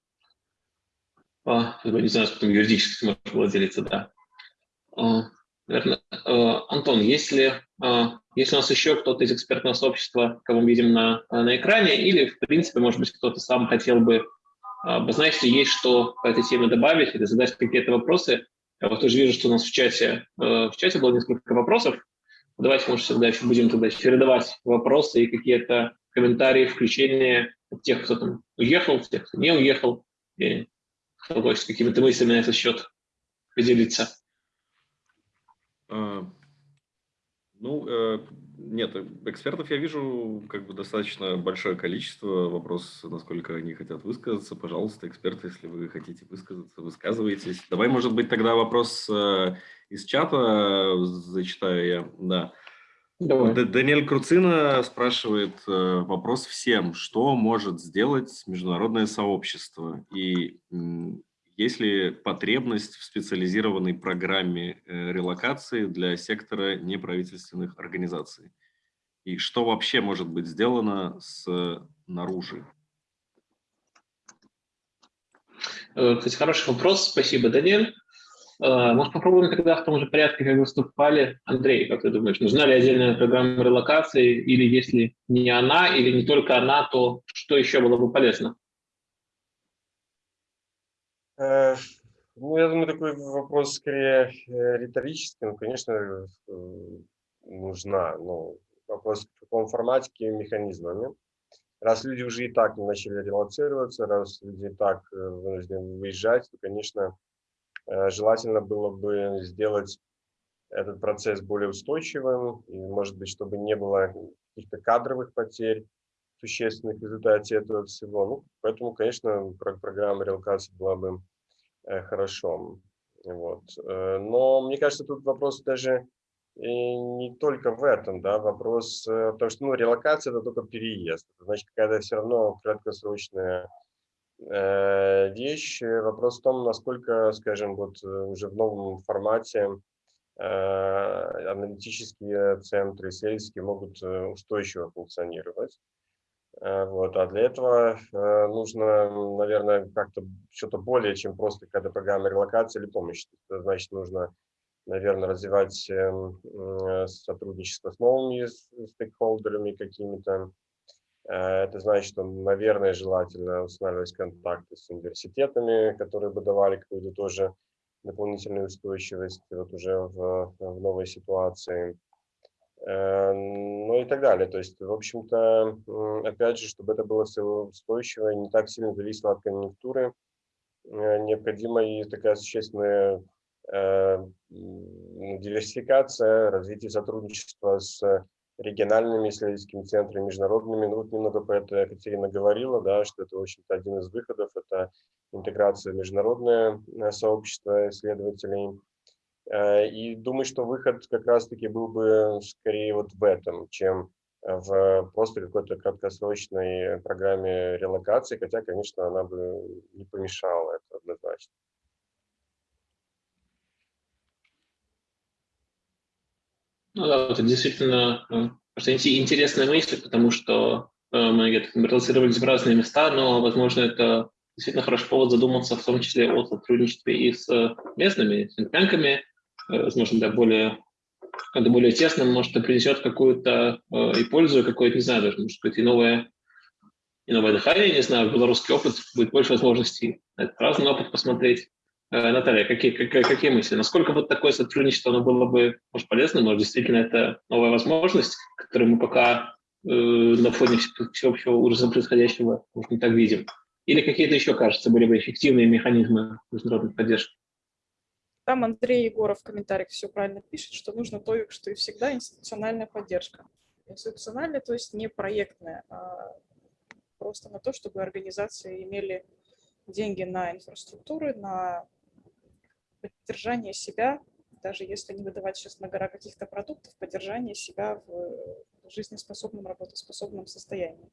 А, не знаю, потом юридически сможешь владелиться, да. А, наверное, э, Антон, если, а, если у нас еще кто-то из экспертного сообщества, кого мы видим на, на экране, или, в принципе, может быть, кто-то сам хотел бы обозначить, есть что по этой теме добавить или задать какие-то вопросы. Я вот тоже вижу, что у нас в чате, в чате было несколько вопросов. Давайте, может, всегда еще будем тогда чередовать вопросы и какие-то комментарии, включения тех, кто там уехал, тех, кто не уехал, и кто хочет какими-то мыслями на этот счет поделиться. А, ну, э, нет, экспертов я вижу как бы достаточно большое количество. Вопрос, насколько они хотят высказаться. Пожалуйста, эксперты, если вы хотите высказаться, высказывайтесь. Давай, может быть, тогда вопрос э, из чата зачитаю я. Да. Давай. Даниэль Круцина спрашивает э, вопрос всем. Что может сделать международное сообщество? И есть ли потребность в специализированной программе э, релокации для сектора неправительственных организаций? И что вообще может быть сделано снаружи? Э, кстати, хороший вопрос. Спасибо, Даниэль. Э, может, попробуем тогда в том же порядке, как выступали. Андрей, как ты думаешь, нужна ли отдельная программа релокации, или если не она, или не только она, то что еще было бы полезно? Э, ну, я думаю, такой вопрос скорее э, риторический. Ну, конечно, нужна. Но вопрос в каком формате, какими механизмами. Раз люди уже и так начали релацироваться, раз люди и так вынуждены выезжать, то, конечно, желательно было бы сделать этот процесс более устойчивым, и, может быть, чтобы не было каких-то кадровых потерь существенных в результате этого всего. Ну, поэтому, конечно, программа релокации была бы э, хорошо. Вот. Э, но мне кажется, тут вопрос даже не только в этом, да, вопрос, потому что, ну, релокация – это только переезд. Значит, какая-то все равно краткосрочная Э, вещь. Вопрос в том, насколько, скажем, вот э, уже в новом формате э, аналитические центры, исследовательские могут устойчиво функционировать. Вот. А для этого нужно, наверное, как-то что-то более, чем просто какая-то программа релокации или помощи. Это значит, нужно, наверное, развивать эм, сотрудничество с новыми стейкхолдерами какими-то, Э, это значит, что, наверное, желательно устанавливать контакты с университетами, которые бы давали какую-то тоже дополнительную устойчивость вот уже в, в новой ситуации. Э, ну и так далее. То есть, в общем-то, опять же, чтобы это было все устойчиво и не так сильно зависело от конъюнктуры, э, необходима и такая существенная диверсификация, развитие сотрудничества с региональными исследовательскими центрами, международными. Ну, вот немного про это Екатерина говорила, да, что это, в общем-то, один из выходов, это интеграция в международное э, сообщество исследователей. Э, и думаю, что выход как раз-таки был бы скорее вот в этом, чем в просто какой-то краткосрочной программе релокации, хотя, конечно, она бы не помешала, это однозначно. Ну да, это действительно э, интересная мысль, потому что э, мы где-то релацировались в разные места, но, возможно, это действительно хороший повод задуматься в том числе о сотрудничестве и с э, местными синтбанками, возможно, да, более когда более тесно, может, это принесет какую-то и пользу, какое-то, не знаю, даже, может быть, и новое, и новое дыхание, не знаю, белорусский опыт, будет больше возможностей на этот разный опыт посмотреть. Э, Наталья, какие, какие, какие мысли? Насколько вот такое сотрудничество оно было бы может, полезно? Может, действительно это новая возможность, которую мы пока э, на фоне всеобщего ужаса происходящего может, не так видим? Или какие-то еще, кажется, были бы эффективные механизмы международной поддержки? Там Андрей Егоров в комментариях все правильно пишет, что нужно то, что и всегда, институциональная поддержка. Институциональная, то есть не проектная, а просто на то, чтобы организации имели деньги на инфраструктуры, на поддержание себя, даже если не выдавать сейчас на гора каких-то продуктов, поддержание себя в жизнеспособном, работоспособном состоянии.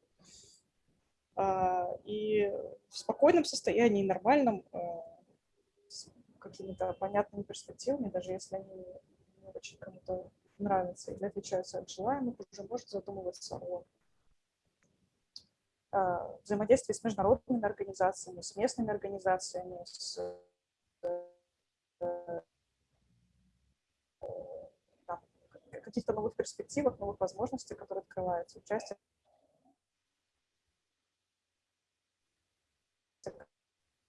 А, и в спокойном состоянии, нормальном, а, с какими-то понятными перспективами, даже если они не очень кому-то нравятся или отличаются от желаемых, уже может задумываться о э, взаимодействие с международными организациями, с местными организациями, с каких-то новых перспективах, новых возможностей, которые открываются, участие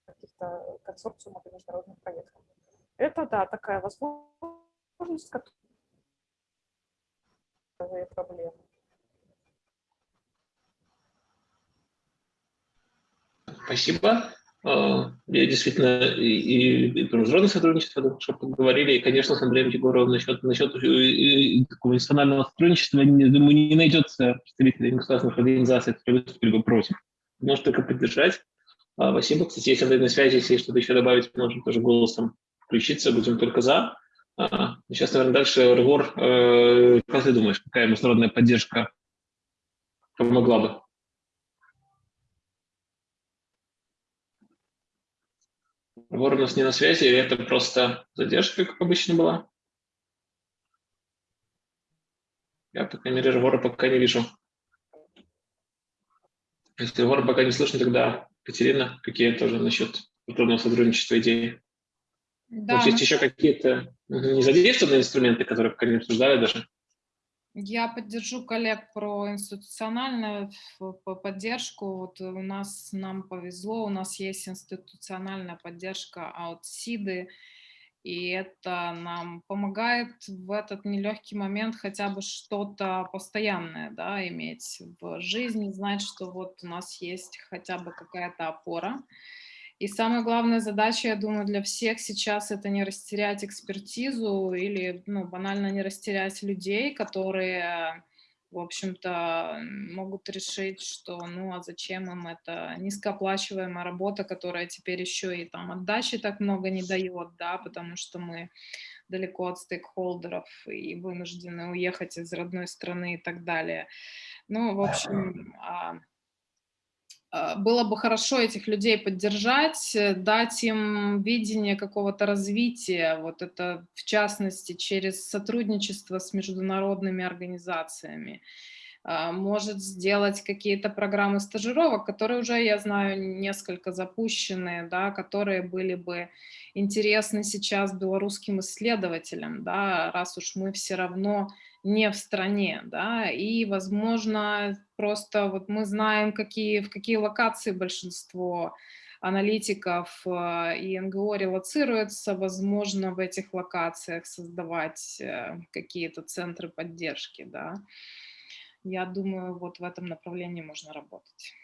каких-то консорциумов и международных проектов. Это, да, такая возможность, которая проблемы. Спасибо. А, я действительно и, и про международное сотрудничество что поговорили, и, конечно, с Андреем Егоровым насчет, насчет такого институционального сотрудничества, думаю, не найдется представителей государственных организаций, которые выступили бы против. Может только поддержать. А, спасибо. Кстати, если Андрей на связи, если что-то еще добавить, можем тоже голосом включиться, будем только за. А, сейчас, наверное, дальше разговор. Э, как ты думаешь, какая международная поддержка помогла бы? Вор у нас не на связи, или это просто задержка, как обычно была? Я, по крайней мере, вора пока не вижу. Если вора пока не слышно, тогда Катерина, какие тоже насчет культурного сотрудничества идеи? Да, Может, есть еще какие-то незадействованные инструменты, которые пока не обсуждали даже? Я поддержу коллег про институциональную поддержку. Вот у нас, нам повезло, у нас есть институциональная поддержка от СИДы, и это нам помогает в этот нелегкий момент хотя бы что-то постоянное да, иметь в жизни, знать, что вот у нас есть хотя бы какая-то опора. И самая главная задача, я думаю, для всех сейчас это не растерять экспертизу или ну, банально не растерять людей, которые, в общем-то, могут решить, что ну а зачем им это низкооплачиваемая работа, которая теперь еще и там отдачи так много не дает, да, потому что мы далеко от стейкхолдеров и вынуждены уехать из родной страны и так далее. Ну, в общем, а, было бы хорошо этих людей поддержать, э, дать им видение какого-то развития, вот это в частности через сотрудничество с международными организациями. А, может сделать какие-то программы стажировок, которые уже, я знаю, несколько запущены, да, которые были бы интересны сейчас белорусским исследователям, да, раз уж мы все равно не в стране, да, и, возможно, просто вот мы знаем, какие, в какие локации большинство аналитиков э, и НГО релацируется, возможно, в этих локациях создавать э, какие-то центры поддержки, да. Я думаю, вот в этом направлении можно работать.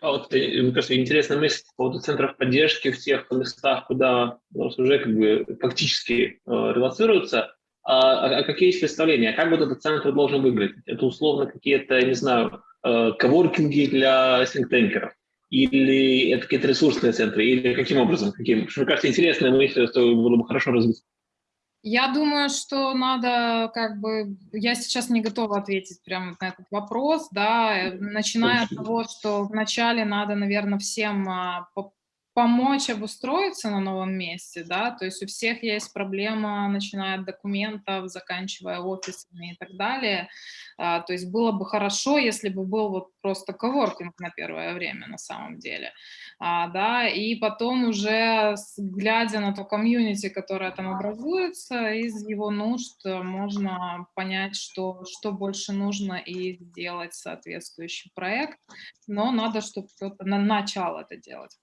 А вот, э, мне кажется, интересная мысль по поводу центров поддержки в тех местах, куда уже как бы фактически э, релацируются. А, а, а какие есть представления? Как вот этот центр должен выглядеть? Это условно какие-то, не знаю, э, коворкинги для синктенкеров? Или это какие-то ресурсные центры? Или каким образом? Каким? Мне кажется, интересная мысль, что было бы хорошо развить. Я думаю, что надо, как бы, я сейчас не готова ответить прямо на этот вопрос, да, начиная от того, что вначале надо, наверное, всем а, помочь обустроиться на новом месте, да, то есть у всех есть проблема, начиная от документов, заканчивая офисами и так далее, а, то есть было бы хорошо, если бы был вот просто коворкинг на первое время на самом деле, а, да, и потом уже, глядя на то комьюнити, которое там образуется, из его нужд можно понять, что, что больше нужно и сделать соответствующий проект, но надо, чтобы кто-то на начал это делать,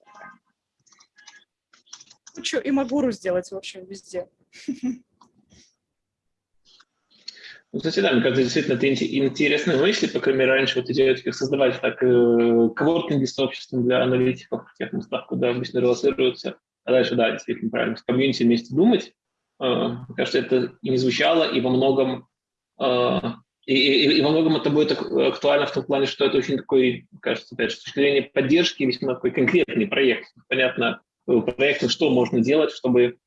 кучу и Магуру сделать, в общем, везде. Ну, кстати, да, мне кажется, действительно, это интересные мысли, по крайней мере, раньше вот идея как создавать так э, коворкинги с обществом для аналитиков в тех местах, куда обычно релацируются, а дальше, да, действительно, правильно, с комьюнити вместе думать. Э, мне кажется, это и не звучало, и во многом э, и, и, и во многом это будет актуально в том плане, что это очень такой, кажется, опять же, с точки зрения поддержки, весьма такой конкретный проект. Понятно, проектов, что можно делать, чтобы,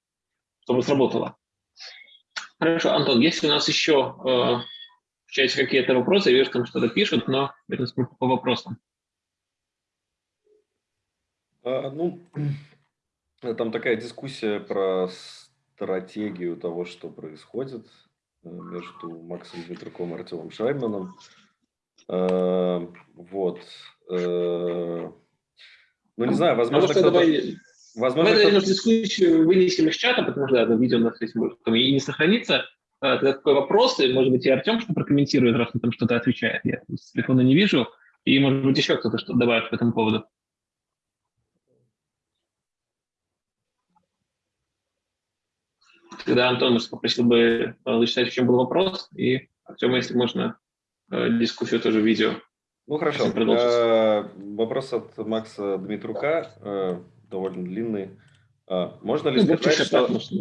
чтобы сработало. Хорошо, Антон, есть у нас еще э, в чате какие-то вопросы? Я вижу, там что-то пишут, но по вопросам. А, ну, там такая дискуссия про стратегию того, что происходит э, между Максом Дмитруковым и Артемом Шайменом. Э, Вот. Э, Ну, не А знаю, возможно, кто-то... Возможно, кто-то- наверное, дискуссию вынесем из чата, потому что да, это видео у нас здесь может там и не сохранится. А, Тогда такой вопрос, и, может быть, и Артем что прокомментирует, раз он там что-то отвечает. Я с телефона не вижу. И, может быть, еще кто-то что-то добавит по этому поводу. Тогда Антон, может, попросил бы зачитать, в чем был вопрос, и Артема, если можно, э, дискуссию тоже в видео. Ну хорошо. Э, Вопрос от Макса Дмитрука, э, довольно длинный. Э, Можно ли Ну, сказать, что... может,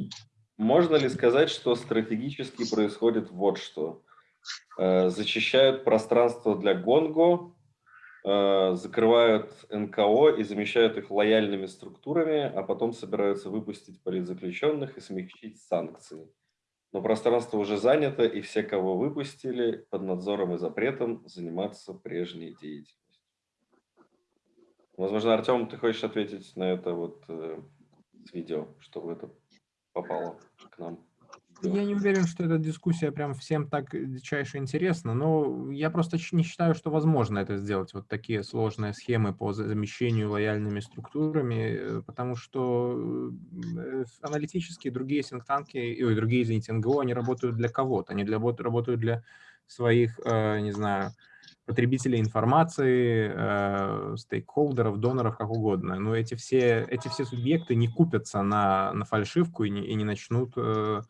Можно ли сказать, что стратегически происходит вот что? Э, Зачищают пространство для Гонго, э, закрывают НКО и замещают их лояльными структурами, а потом собираются выпустить политзаключенных и смягчить санкции. Но пространство уже занято, и все, кого выпустили, под надзором и запретом заниматься прежней деятельностью. Возможно, Артем, ты хочешь ответить на это вот э, с видео, чтобы это попало к нам? Я не уверен, что эта дискуссия прям всем так дичайше интересна, но я просто не считаю, что возможно это сделать, вот такие сложные схемы по за- замещению лояльными структурами, э, потому что э, аналитические другие синктанки, ой, другие, извините, НГО, они работают для кого-то, они для, бот- работают для своих, э, не знаю, потребителей информации, э, стейкхолдеров, доноров, как угодно. Но эти все, эти все субъекты не купятся на, на фальшивку и не, и не начнут э,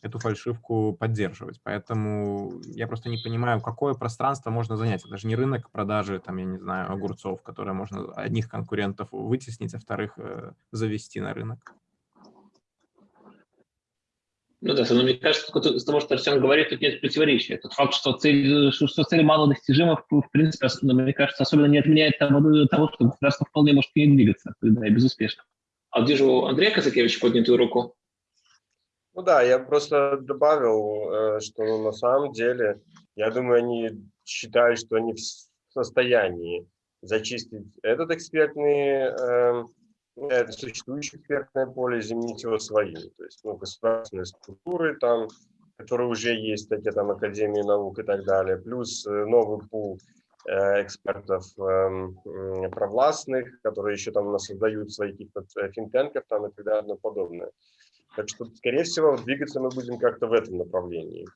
эту фальшивку поддерживать. Поэтому я просто не понимаю, какое пространство можно занять. Это же не рынок продажи, там, я не знаю, огурцов, которые можно одних конкурентов вытеснить, а вторых э, завести на рынок. Ну да, но мне кажется, из того, что Артем говорит, тут нет противоречия. Тот факт, что цель, что, цель малодостижима, в, в принципе, ос- мне кажется, особенно не отменяет того, того, что государство вполне может к ней двигаться, да, и безуспешно. А вот вижу Андрея Казакевича поднятую руку. Ну да, я просто добавил, э, что ну, на самом деле, я думаю, они считают, что они в с- состоянии зачистить этот экспертный, эм, это существующее экспертное поле заменить его своим. То есть ну, государственные структуры там, которые уже есть, такие там Академии наук и так далее, плюс э, новый пул э, экспертов эм, провластных, которые еще там у нас создают свои каких-то э, финтенков там и так далее и подобное. Так что, скорее всего, двигаться мы будем как-то в этом направлении.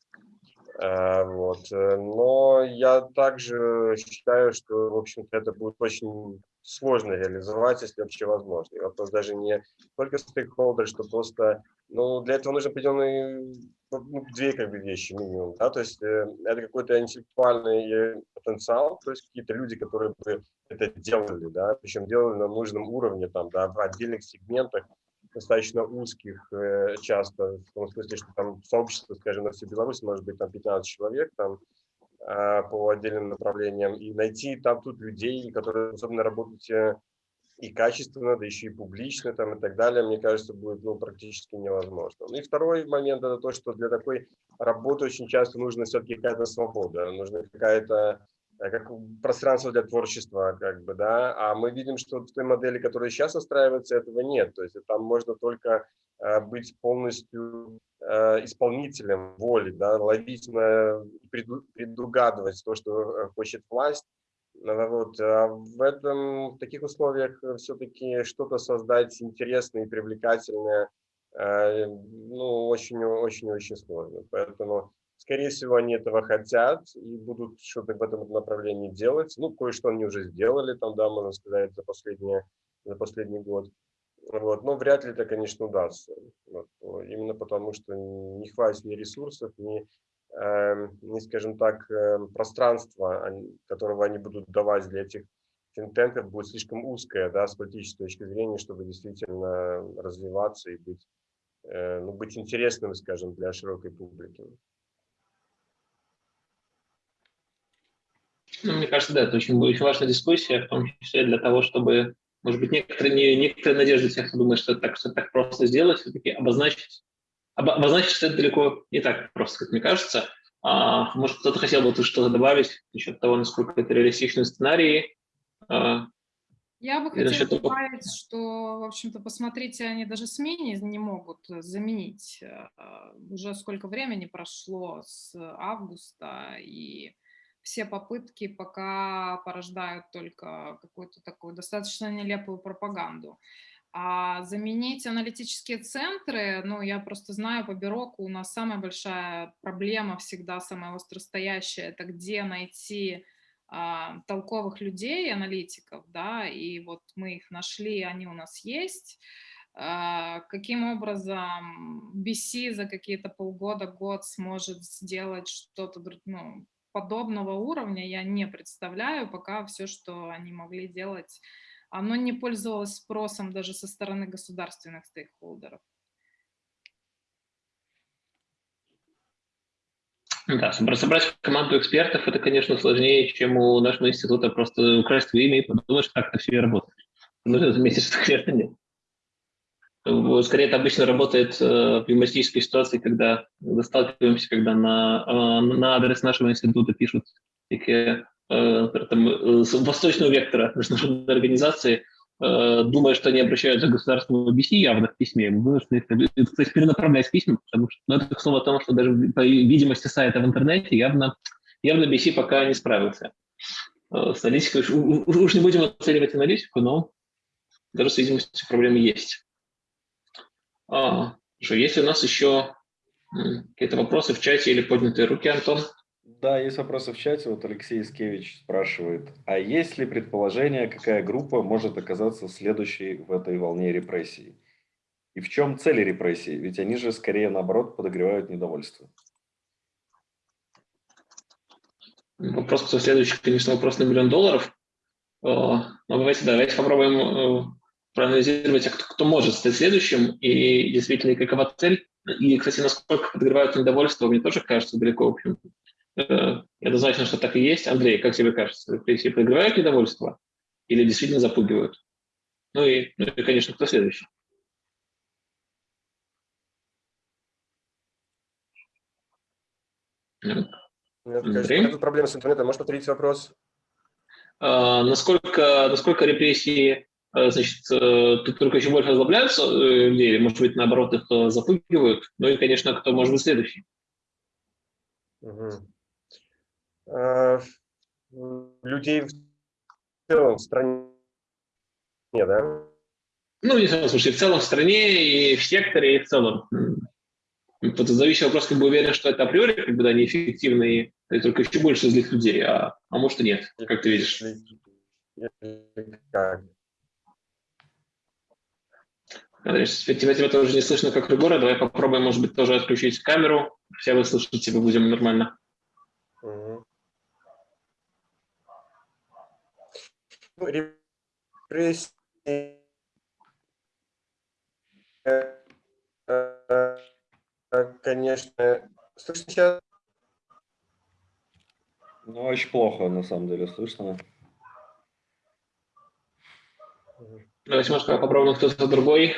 Э, Вот. э, Но я также считаю, что, в общем-то, это будет очень сложно реализовать, если вообще возможно. И вопрос даже не только стейкхолдер, что просто, ну, для этого нужно определенные, ну, две как бы вещи минимум, да, то есть э, это какой-то интеллектуальный потенциал, то есть какие-то люди, которые бы это делали, да, причем делали на нужном уровне, там, да, в отдельных сегментах, достаточно узких э, часто, в том смысле, что там сообщество, скажем, на всей Беларуси может быть там 15 человек там э, по отдельным направлениям, и найти там тут людей, которые способны работать э, и качественно, да еще и публично там и так далее, мне кажется, будет ну, практически невозможно. Ну и второй момент это то, что для такой работы очень часто нужна все-таки какая-то свобода, нужна какая-то как пространство для творчества, как бы, да, а мы видим, что в той модели, которая сейчас настраивается, этого нет, то есть там можно только э, быть полностью э, исполнителем воли, да, ловить, на, преду- предугадывать то, что э, хочет власть, вот, а в этом, в таких условиях все-таки что-то создать интересное и привлекательное, э, ну, очень-очень-очень сложно, поэтому Скорее всего, они этого хотят и будут что-то в этом направлении делать. Ну, кое-что они уже сделали, там, да, можно сказать, за, последние, за последний год. Вот. Но вряд ли это, конечно, удастся. Вот. Именно потому, что не хватит ни ресурсов, ни, э, ни скажем так, э, пространства, которого они будут давать для этих финтенков, будет слишком узкое, да, с политической точки зрения, чтобы действительно развиваться и быть, э, ну, быть интересным, скажем, для широкой публики. Ну, мне кажется, да, это очень, очень важная дискуссия, в том числе для того, чтобы, может быть, некоторые, не, некоторые надежды тех, кто думает, что это так, что это так просто сделать, все-таки обозначить, обо- обозначить, что это далеко не так просто, как мне кажется. А, может, кто-то хотел бы тут что-то добавить насчет того, насколько это реалистичный сценарий. А, Я бы хотела насчет добавить, что, в общем-то, посмотрите, они даже СМИ не могут заменить. Э, Уже сколько времени прошло с августа, и все попытки пока порождают только какую-то такую достаточно нелепую пропаганду. А заменить аналитические центры, ну, я просто знаю по Бироку, у нас самая большая проблема всегда, самая остростоящая, это где найти а, толковых людей, аналитиков, да, и вот мы их нашли, они у нас есть. А, каким образом BC за какие-то полгода, год сможет сделать что-то ну, подобного уровня, я не представляю, пока все, что они могли делать оно не пользовалось спросом даже со стороны государственных стейкхолдеров. Да, собрать команду экспертов, это, конечно, сложнее, чем у нашего института просто украсть имя и подумать, как это все работает. Нужно заметить, что, конечно, нет. Скорее, это обычно работает э, в юмористической ситуации, когда сталкиваемся, когда на, э, на адрес нашего института пишут такие Э, там, э, восточного вектора международной организации, думая, что они обращаются к государственному BC явно в письме, вынуждены их, кстати, перенаправлять письма, потому что ну, это к о том, что даже по видимости сайта в интернете явно, явно BC пока не справился. С аналитикой уж, уж не будем оценивать аналитику, но даже с видимостью проблемы есть. А, что, есть у нас еще какие-то вопросы в чате или поднятые руки, Антон? Да, есть вопросы в чате. Вот Алексей Искевич спрашивает, а есть ли предположение, какая группа может оказаться следующей в этой волне репрессий? И в чем цели репрессий? Ведь они же скорее, наоборот, подогревают недовольство. Вопрос, кто следующий, конечно, вопрос на миллион долларов. Но давайте, давайте попробуем э, проанализировать, а кто, кто может стать следующим, и действительно, какова цель. И, кстати, насколько подогревают недовольство, мне тоже кажется далеко, в общем, Э, однозначно, что так и есть. Андрей, как тебе кажется, репрессии проигрывают недовольство или действительно запугивают? Ну и, ну и конечно, кто следующий? Нет, проблема с интернетом. Можешь повторить вопрос? А, насколько, насколько репрессии значит, э, тут только еще больше озлобляются людей, или, может быть, наоборот, их запугивают? Ну и, конечно, кто может быть следующий? Угу. Э, людей в целом в стране, да? Ну, не в слушай, в целом в стране и в секторе, и в целом. Тут зависит вопрос, как бы уверен, что это априори, как бы, да, неэффективно, и только еще больше злых людей, а, а может и нет, как ты видишь. Как? Андрей, тебя, тебя тоже не слышно, как Регора. Давай попробуем, может быть, тоже отключить камеру. Все вы слышите, тебя будем нормально. Угу. репрессии, конечно, слышно сейчас? Ну, очень плохо, на самом деле, слышно. Давайте, может, попробуем кто-то другой.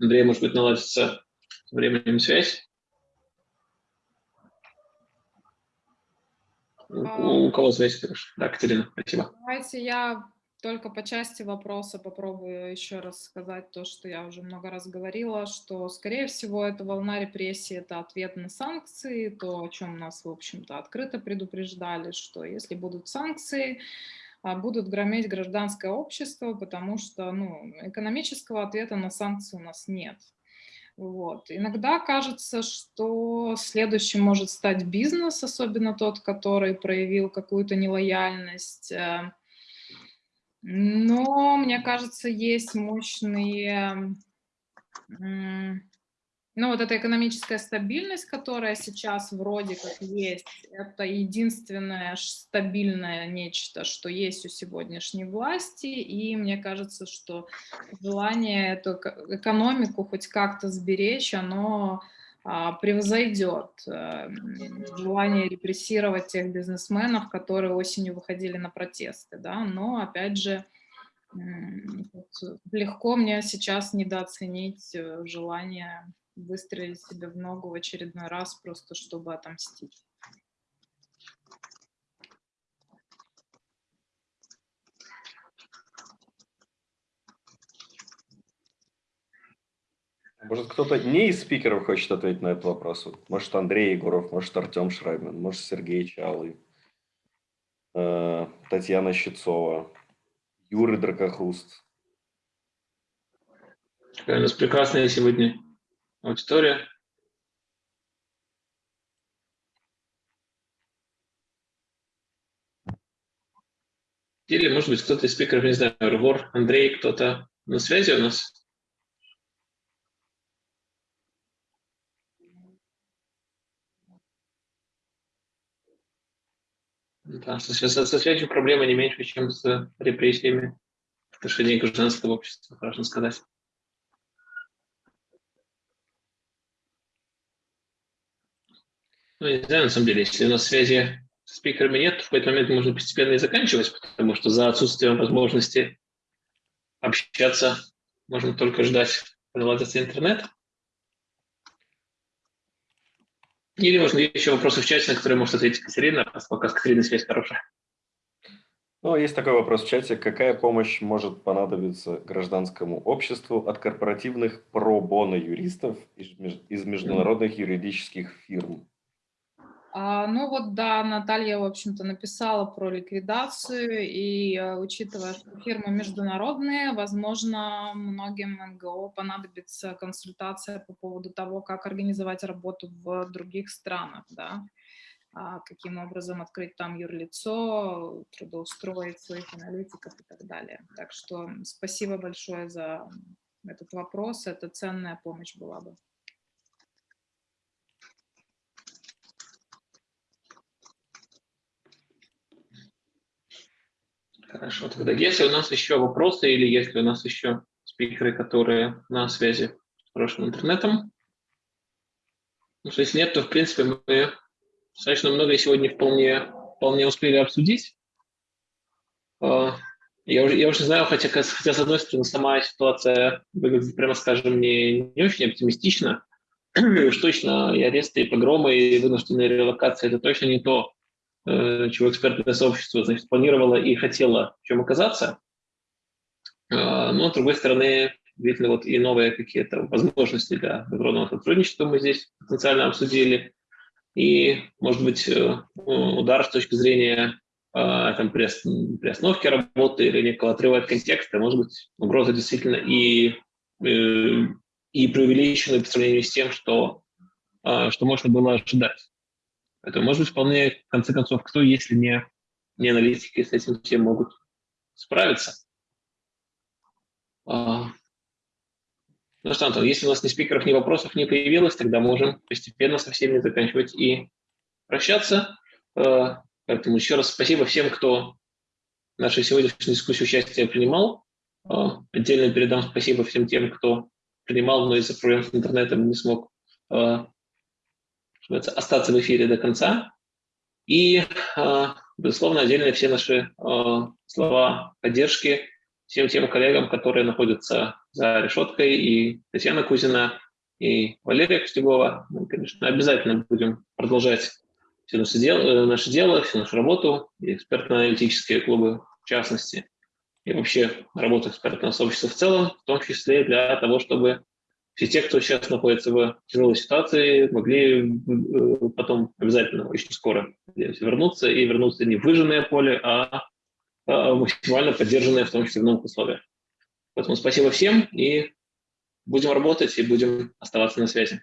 Андрей, может быть, наладится временем связь. У, у кого связь? Да, Катерина, спасибо. Давайте я только по части вопроса попробую еще раз сказать то, что я уже много раз говорила, что, скорее всего, эта волна репрессий – это ответ на санкции, то, о чем нас, в общем-то, открыто предупреждали, что если будут санкции, будут грометь гражданское общество, потому что ну, экономического ответа на санкции у нас нет. Вот. Иногда кажется, что следующим может стать бизнес, особенно тот, который проявил какую-то нелояльность, э, но, мне кажется, есть мощные... Ну, вот эта экономическая стабильность, которая сейчас вроде как есть, это единственное стабильное нечто, что есть у сегодняшней власти, и мне кажется, что желание эту экономику хоть как-то сберечь, оно а, превзойдет э, желание репрессировать тех бизнесменов, которые осенью выходили на протесты. Да? Но, опять же, легко мне сейчас недооценить э, желание выстрелить себе в ногу в очередной раз, просто чтобы отомстить. Может, кто-то не из спикеров хочет ответить на этот вопрос? Может, Андрей Егоров, может, Артем Шрайбин, может, Сергей Чалый. Татьяна Щецова, Юрий Дракохруст. У нас прекрасная сегодня аудитория. Или, может быть, кто-то из спикеров, не знаю, Рвор, Андрей, кто-то на связи у нас? Да, со, со, со связью проблема не меньше, чем с репрессиями в отношении гражданского общества, можно сказать. Ну, не знаю, на самом деле, если у нас связи с спикерами нет, в какой-то момент можно постепенно и заканчивать, потому что за отсутствием возможности общаться можно только ждать, наладится интернет. Или, можно еще вопросы в чате, на которые может ответить Катерина, пока с Катериной связь хорошая. Ну, есть такой вопрос в чате. Какая помощь может понадобиться гражданскому обществу от корпоративных про-боно юристов из международных юридических фирм? А, ну вот да, Наталья, в общем-то, написала про ликвидацию, и э, учитывая, что фирмы международные, возможно, многим НГО понадобится консультация по поводу того, как организовать работу в других странах, да, а, каким образом открыть там юрлицо, трудоустроить своих аналитиков и так далее. Так что спасибо большое за этот вопрос, это ценная помощь была бы. Хорошо, тогда если у нас еще вопросы или если у нас еще спикеры, которые на связи с прошлым интернетом, ну, если нет, то в принципе мы достаточно много сегодня вполне, вполне успели обсудить. А, я уже, я уже знаю, хотя, хотя с одной стороны сама ситуация выглядит, прямо скажем, не, не очень оптимистично. Уж точно и аресты, и погромы, и вынужденные релокации – это точно не то, чего экспертное сообщество значит, планировало и хотело чем оказаться. А, но, с другой стороны, действительно, вот и новые какие-то возможности для международного сотрудничества мы здесь потенциально обсудили. И, может быть, э, удар с точки зрения а, там, приостановки работы или некого отрыва от контекста, может быть, угроза действительно и, э, и преувеличена по сравнению с тем, что, а, что можно было ожидать. Это может быть вполне, в конце концов, кто, если не, не аналитики, с этим все могут справиться. А, ну что, Антон, если у нас ни спикеров, ни вопросов не появилось, тогда можем постепенно со всеми заканчивать и прощаться. А, поэтому еще раз спасибо всем, кто нашей сегодняшней дискуссии участие принимал. А, отдельно передам спасибо всем тем, кто принимал, но из-за проблем с интернетом не смог остаться в эфире до конца. И, а, безусловно, отдельно все наши а, слова поддержки всем тем коллегам, которые находятся за решеткой, и Татьяна Кузина, и Валерия Костюгова. Мы, конечно, обязательно будем продолжать все наше дело, э, наше дело всю нашу работу, и экспертно-аналитические клубы в частности, и вообще работу экспертного сообщества в целом, в том числе для того, чтобы все те, кто сейчас находится в тяжелой ситуации, могли э, потом обязательно очень скоро вернуться, и вернуться не в выжженное поле, а, а максимально поддержанное, в том числе в новых условиях. Поэтому спасибо всем, и будем работать, и будем оставаться на связи.